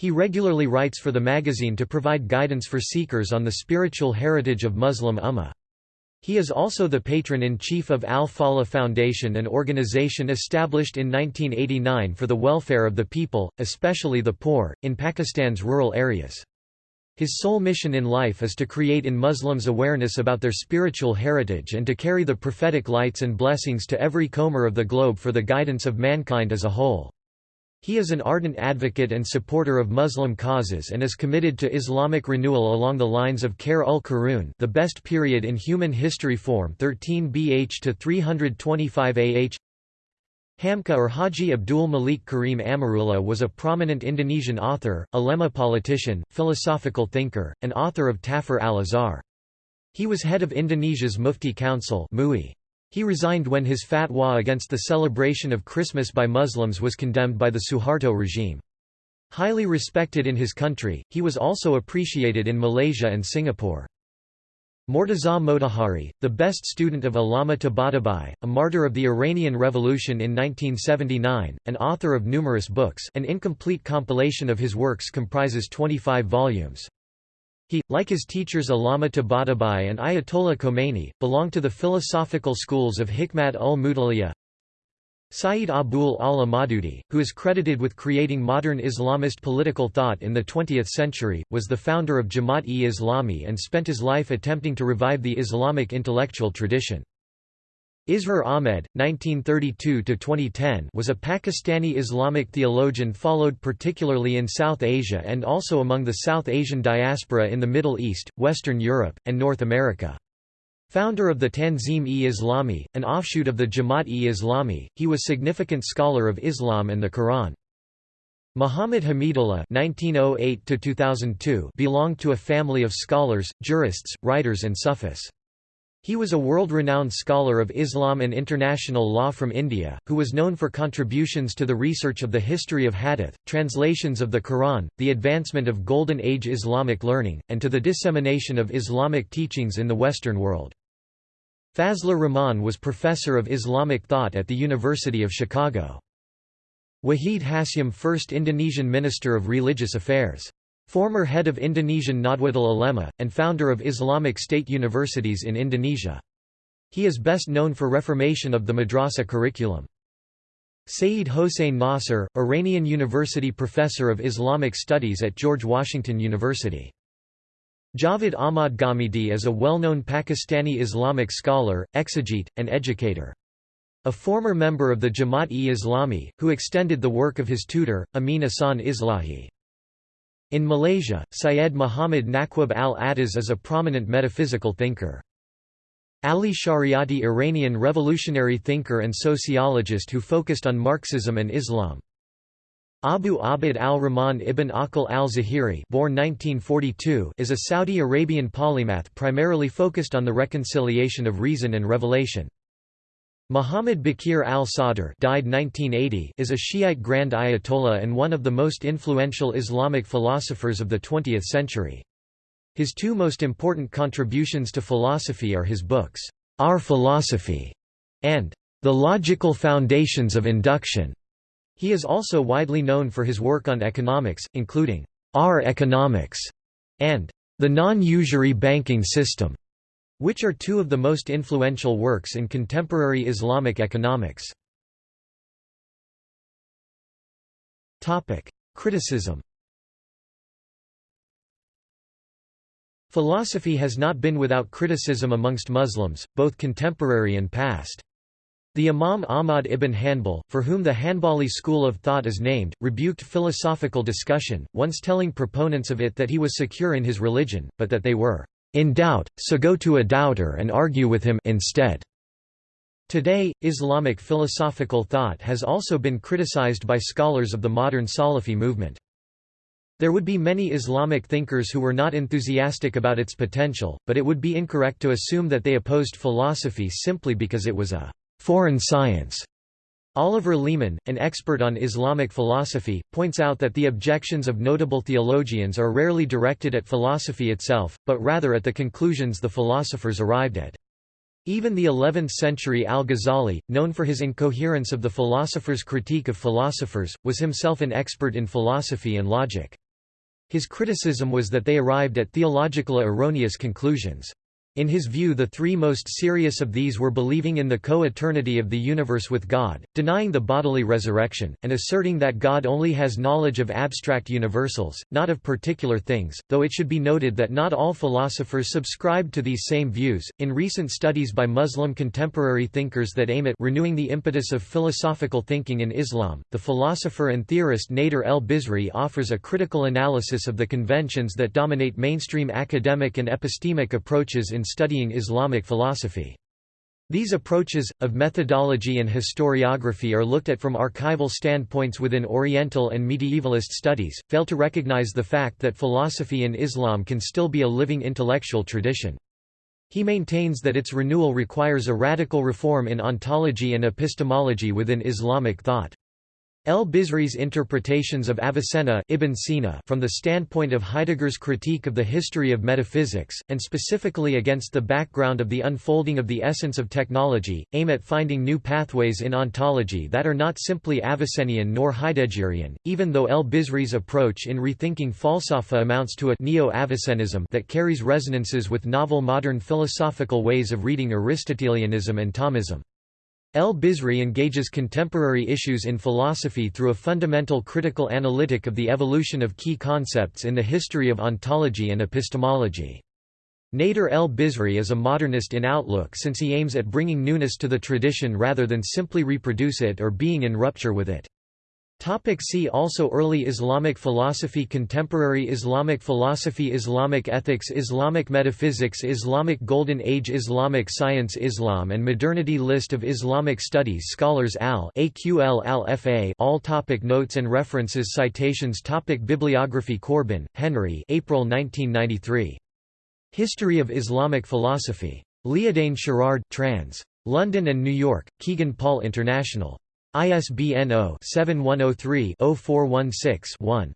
He regularly writes for the magazine to provide guidance for seekers on the spiritual heritage of Muslim Ummah. He is also the patron-in-chief of Al-Falah Foundation an organization established in 1989 for the welfare of the people, especially the poor, in Pakistan's rural areas. His sole mission in life is to create in Muslims awareness about their spiritual heritage and to carry the prophetic lights and blessings to every comer of the globe for the guidance of mankind as a whole. He is an ardent advocate and supporter of Muslim causes and is committed to Islamic renewal along the lines of Khair ul Qurun the best period in human history form 13 BH to 325 AH Hamka or Haji Abdul Malik Karim Amrullah was a prominent Indonesian author, ulema politician, philosophical thinker, and author of Tafsir al-Azhar. He was head of Indonesia's Mufti Council MUI. He resigned when his fatwa against the celebration of Christmas by Muslims was condemned by the Suharto regime. Highly respected in his country, he was also appreciated in Malaysia and Singapore. Mortaza Motahari, the best student of Allama Tabatabai, a martyr of the Iranian Revolution in 1979, and author of numerous books an incomplete compilation of his works comprises 25 volumes. He, like his teachers Allama Tabatabai and Ayatollah Khomeini, belonged to the philosophical schools of Hikmat ul-Mutaliya, Sayyid Abul A'la Maududi, who is credited with creating modern Islamist political thought in the 20th century, was the founder of Jamaat-e-Islami and spent his life attempting to revive the Islamic intellectual tradition. Israr Ahmed, 1932–2010 was a Pakistani Islamic theologian followed particularly in South Asia and also among the South Asian diaspora in the Middle East, Western Europe, and North America. Founder of the Tanzim-e-Islami, an offshoot of the Jamaat-e-Islami, he was a significant scholar of Islam and the Quran. Muhammad Hamidullah (1908–2002) belonged to a family of scholars, jurists, writers, and Sufis. He was a world-renowned scholar of Islam and international law from India, who was known for contributions to the research of the history of hadith, translations of the Quran, the advancement of Golden Age Islamic learning, and to the dissemination of Islamic teachings in the Western world. Fazlur Rahman was professor of Islamic thought at the University of Chicago. Wahid Hasyim First Indonesian Minister of Religious Affairs Former head of Indonesian Nahdlatul Ulama, and founder of Islamic State Universities in Indonesia. He is best known for reformation of the madrasa curriculum. Sayyid Hossein Nasr, Iranian University Professor of Islamic Studies at George Washington University. Javed Ahmad Ghamidi is a well-known Pakistani Islamic scholar, exegete, and educator. A former member of the Jamaat-e-Islami, who extended the work of his tutor, Amin Ahsan Islahi. In Malaysia, Syed Muhammad Naquib al-Attas is a prominent metaphysical thinker. Ali Shariati Iranian revolutionary thinker and sociologist who focused on Marxism and Islam. Abu Abd al-Rahman ibn Aqil al-Zahiri born 1942 is a Saudi Arabian polymath primarily focused on the reconciliation of reason and revelation. Muhammad Bakir al-Sadr died 1980 is a Shiite Grand Ayatollah and one of the most influential Islamic philosophers of the 20th century. His two most important contributions to philosophy are his books, Our Philosophy and The Logical Foundations of Induction. He is also widely known for his work on economics, including Our Economics and The Non-Usury Banking System, which are two of the most influential works in contemporary Islamic economics. Criticism Philosophy has not been without criticism amongst Muslims, both contemporary and past. The Imam Ahmad ibn Hanbal, for whom the Hanbali school of thought is named, rebuked philosophical discussion, once telling proponents of it that he was secure in his religion, but that they were in doubt, so go to a doubter and argue with him instead. Today, Islamic philosophical thought has also been criticized by scholars of the modern Salafi movement. There would be many Islamic thinkers who were not enthusiastic about its potential, but it would be incorrect to assume that they opposed philosophy simply because it was a foreign science. Oliver Leaman, an expert on Islamic philosophy, points out that the objections of notable theologians are rarely directed at philosophy itself, but rather at the conclusions the philosophers arrived at. Even the 11th-century al-Ghazali, known for his incoherence of the philosopher's critique of philosophers, was himself an expert in philosophy and logic. His criticism was that they arrived at theological erroneous conclusions. In his view the three most serious of these were believing in the co-eternity of the universe with God, denying the bodily resurrection, and asserting that God only has knowledge of abstract universals, not of particular things, though it should be noted that not all philosophers subscribed to these same views. In recent studies by Muslim contemporary thinkers that aim at renewing the impetus of philosophical thinking in Islam, the philosopher and theorist Nader el-Bizri offers a critical analysis of the conventions that dominate mainstream academic and epistemic approaches in in studying Islamic philosophy. These approaches, of methodology and historiography are looked at from archival standpoints within Oriental and medievalist studies, fail to recognize the fact that philosophy in Islam can still be a living intellectual tradition. He maintains that its renewal requires a radical reform in ontology and epistemology within Islamic thought. El-Bizri's interpretations of Avicenna Ibn Sina from the standpoint of Heidegger's critique of the history of metaphysics, and specifically against the background of the unfolding of the essence of technology, aim at finding new pathways in ontology that are not simply Avicennian nor Heideggerian, even though El-Bizri's approach in rethinking falsafa amounts to a neo-Avicennism that carries resonances with novel modern philosophical ways of reading Aristotelianism and Thomism. El-Bizri engages contemporary issues in philosophy through a fundamental critical analytic of the evolution of key concepts in the history of ontology and epistemology. Nader el-Bizri is a modernist in outlook since he aims at bringing newness to the tradition rather than simply reproduce it or being in rupture with it. Topic see also Early Islamic philosophy Contemporary Islamic philosophy Islamic ethics Islamic metaphysics Islamic Golden Age Islamic science Islam and modernity List of Islamic studies Scholars al AQL al FA All topic Notes and references Citations topic Bibliography Corbin, Henry April 1993. History of Islamic Philosophy. Liadain Sherard trans. London and New York, Kegan Paul International. ISBN 0-7103-0416-1.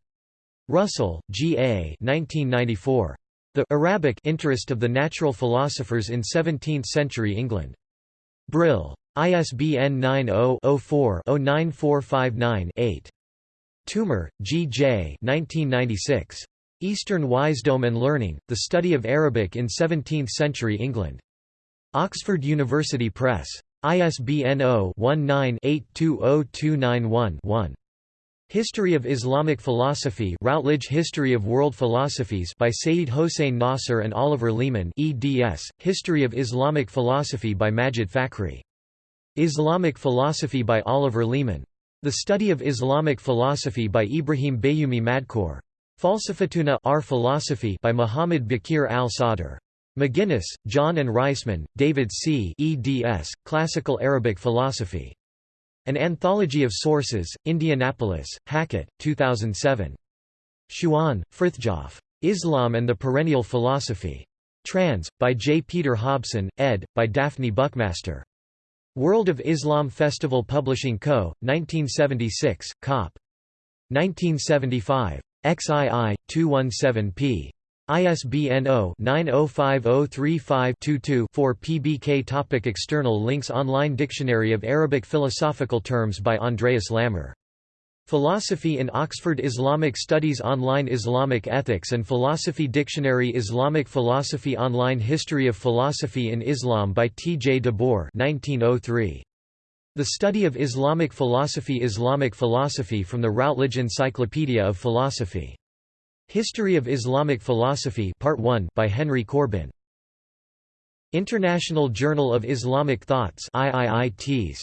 Russell, G. A. 1994. The Arabic interest of the natural philosophers in 17th-century England. Brill. ISBN 90-04-09459-8. Toomer, G. J. 1996. Eastern Wisdom and Learning, The Study of Arabic in Seventeenth-Century England. Oxford University Press. ISBN 0-19-820291-1. History of Islamic Philosophy Routledge History of World Philosophies by Sayyid Hossein Nasr and Oliver Leaman eds, History of Islamic Philosophy by Majid Fakhri. Islamic Philosophy by Oliver Leaman. The Study of Islamic Philosophy by Ibrahim Bayoumi Madkour. Falsafatuna Our Philosophy by Muhammad Bakir al-Sadr. McGinnis, Jon and Reisman, David C. eds, Classical Arabic Philosophy. An Anthology of Sources, Indianapolis, Hackett, 2007. Schuon, Frithjof. Islam and the Perennial Philosophy. Trans, by J. Peter Hobson, ed., by Daphne Buckmaster. World of Islam Festival Publishing Co., 1976, Cop. 1975. XII, 217p. ISBN 0-905035-22-4 PBK Topic External links Online Dictionary of Arabic Philosophical Terms by Andreas Lammer. Philosophy in Oxford Islamic Studies Online Islamic Ethics and Philosophy Dictionary Islamic Philosophy Online History of Philosophy in Islam by T. J. DeBoer 1903. The Study of Islamic Philosophy Islamic Philosophy from the Routledge Encyclopedia of Philosophy History of Islamic Philosophy Part 1 by Henry Corbin. International Journal of Islamic Thoughts IIITs